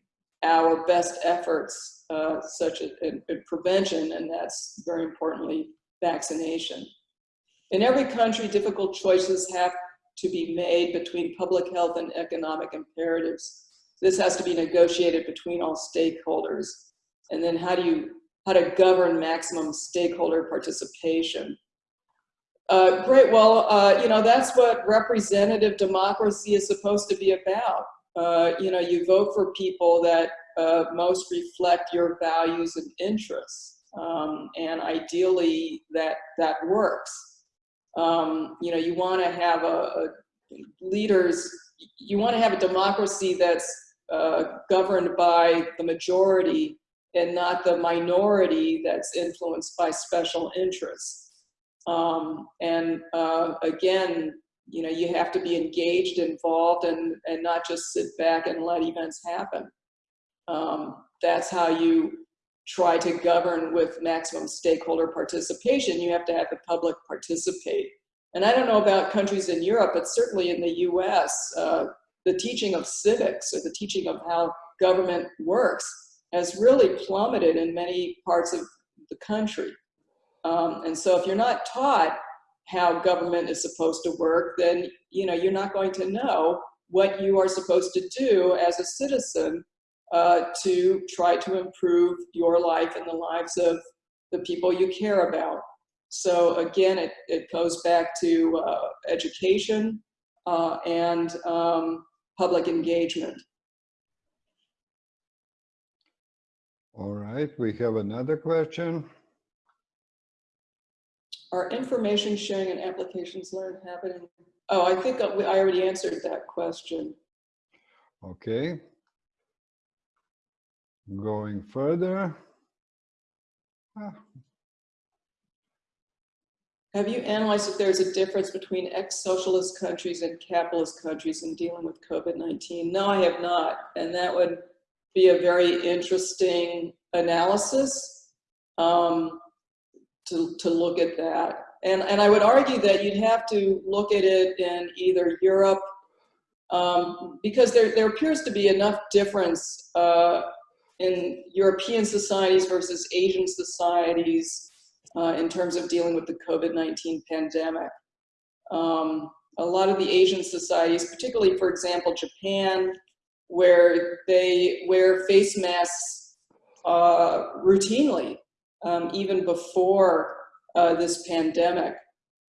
our best efforts, uh, such as in, in prevention, and that's very importantly, vaccination. In every country, difficult choices have to be made between public health and economic imperatives this has to be negotiated between all stakeholders. And then how do you, how to govern maximum stakeholder participation. Uh, great, well, uh, you know, that's what representative democracy is supposed to be about. Uh, you know, you vote for people that uh, most reflect your values and interests. Um, and ideally that, that works. Um, you know, you want to have a, a leaders, you want to have a democracy that's uh, governed by the majority and not the minority that's influenced by special interests. Um, and uh, again, you know, you have to be engaged, involved, and, and not just sit back and let events happen. Um, that's how you try to govern with maximum stakeholder participation. You have to have the public participate. And I don't know about countries in Europe, but certainly in the US, uh, the teaching of civics or the teaching of how government works has really plummeted in many parts of the country. Um, and so if you're not taught how government is supposed to work, then you know you're not going to know what you are supposed to do as a citizen uh, to try to improve your life and the lives of the people you care about. So again, it, it goes back to uh, education uh, and um, public engagement. All right, we have another question. Are information sharing and applications learned happening? Oh, I think I already answered that question. Okay. Going further. Ah. Have you analyzed if there's a difference between ex-socialist countries and capitalist countries in dealing with COVID-19? No, I have not. And that would be a very interesting analysis um, to, to look at that. And, and I would argue that you'd have to look at it in either Europe, um, because there, there appears to be enough difference uh, in European societies versus Asian societies uh, in terms of dealing with the COVID-19 pandemic. Um, a lot of the Asian societies, particularly, for example, Japan, where they wear face masks uh, routinely, um, even before uh, this pandemic.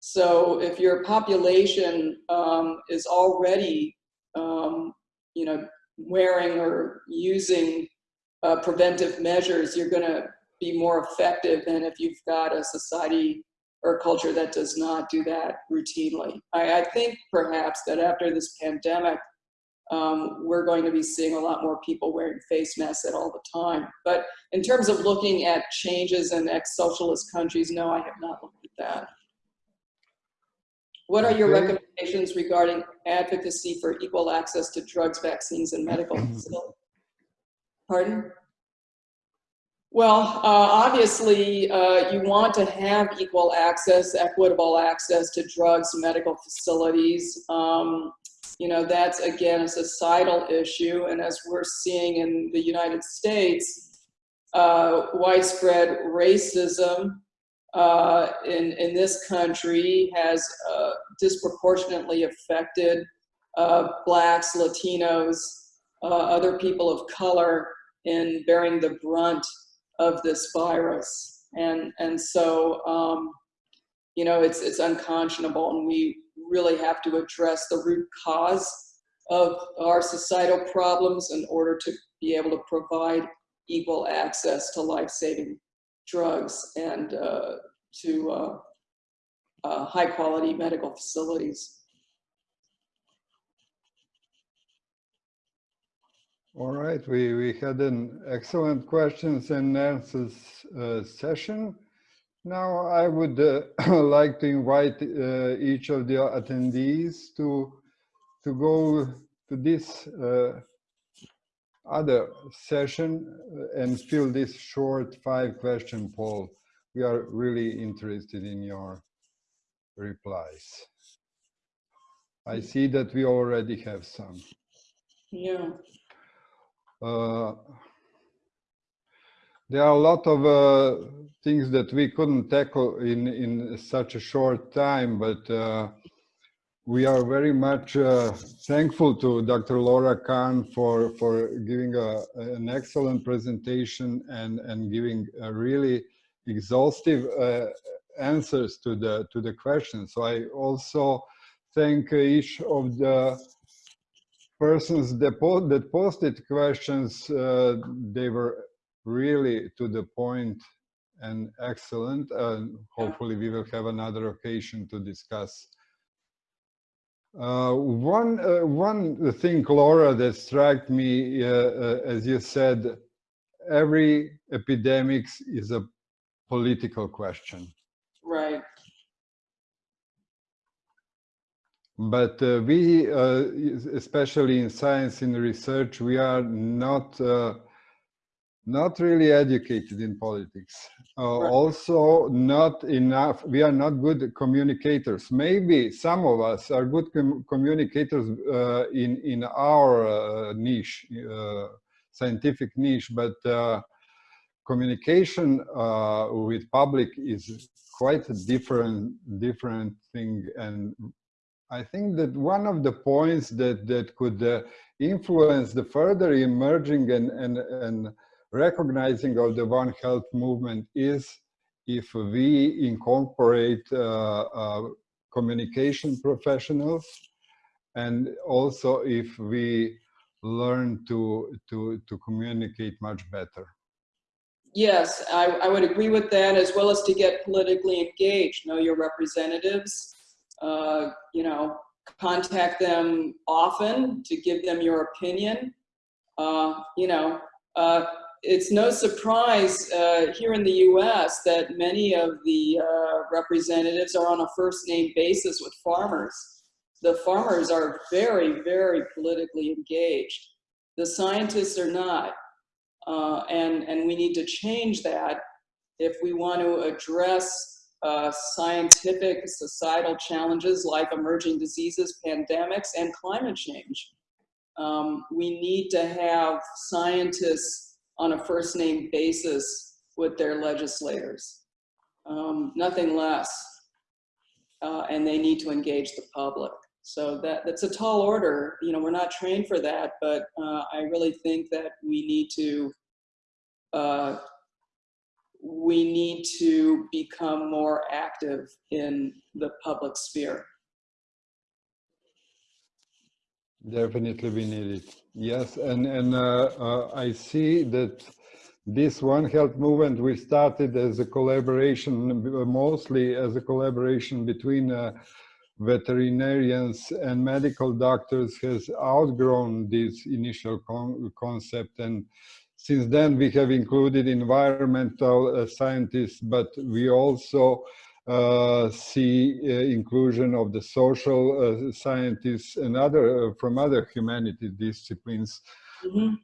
So if your population um, is already, um, you know, wearing or using uh, preventive measures, you're going to be more effective than if you've got a society or a culture that does not do that routinely. I, I think perhaps that after this pandemic, um, we're going to be seeing a lot more people wearing face masks at all the time. But in terms of looking at changes in ex-socialist countries, no, I have not looked at that. What are your recommendations regarding advocacy for equal access to drugs, vaccines, and medical facilities? Pardon? Well, uh, obviously, uh, you want to have equal access, equitable access to drugs, medical facilities. Um, you know, that's again a societal issue. And as we're seeing in the United States, uh, widespread racism uh, in, in this country has uh, disproportionately affected uh, blacks, Latinos, other people of color in bearing the brunt of this virus. And, and so, um, you know, it's, it's unconscionable and we really have to address the root cause of our societal problems in order to be able to provide equal access to life-saving drugs and uh, to uh, uh, high-quality medical facilities. All right, we, we had an excellent questions and answers uh, session. Now I would uh, like to invite uh, each of the attendees to to go to this uh, other session uh, and fill this short five question poll. We are really interested in your replies. I see that we already have some. Yeah. Uh, there are a lot of uh, things that we couldn't tackle in, in such a short time, but uh, we are very much uh, thankful to Dr. Laura Kahn for, for giving a, an excellent presentation and, and giving really exhaustive uh, answers to the, to the questions. So I also thank each of the persons that, posted questions. Uh, they were really to the point and excellent. And hopefully we will have another occasion to discuss. Uh, one, uh, one thing, Laura, that struck me, uh, uh, as you said, every epidemic is a political question. Right. But uh, we, uh, especially in science and research, we are not uh, not really educated in politics. Uh, Right. Also, not enough. We are not good communicators. Maybe some of us are good com communicators uh, in in our uh, niche, uh, scientific niche, but uh, communication uh, with public is quite a different different thing and I think that one of the points that that could uh, influence the further emerging and and and recognizing of the One Health movement is if we incorporate uh, uh, communication professionals and also if we learn to to to communicate much better. Yes, I, I would agree with that, as well as to get politically engaged, know your representatives, uh, you know, contact them often to give them your opinion. Uh, you know, uh, it's no surprise uh, here in the US that many of the uh, representatives are on a first name basis with farmers. The farmers are very, very politically engaged. The scientists are not. Uh, and, and we need to change that if we want to address uh, scientific societal challenges like emerging diseases, pandemics, and climate change. Um, we need to have scientists on a first name basis with their legislators, um, nothing less. Uh, and they need to engage the public. So that, that's a tall order. You know, we're not trained for that, but uh, I really think that we need to uh, we need to become more active in the public sphere. Definitely we need it. Yes, and, and uh, uh, I see that this One Health movement, we started as a collaboration, mostly as a collaboration between uh, veterinarians and medical doctors has outgrown this initial con concept. And since then we have included environmental uh, scientists, but we also see uh, inclusion of the social uh, scientists and other uh, from other humanities disciplines. Mhm.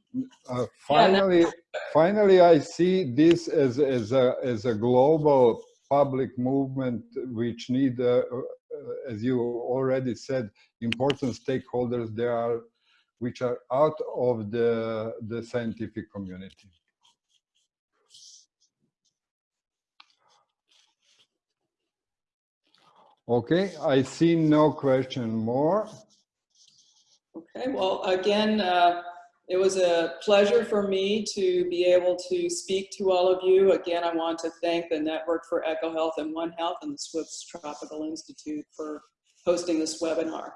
Uh, finally, finally, I see this as as a as a global public movement which need, uh, uh, as you already said, important stakeholders. There are which are out of the the scientific community. Okay, I see no question more. Okay, well, again, uh, it was a pleasure for me to be able to speak to all of you. Again, I want to thank the Network for EcoHealth and One Health and the Swiss Tropical Institute for hosting this webinar.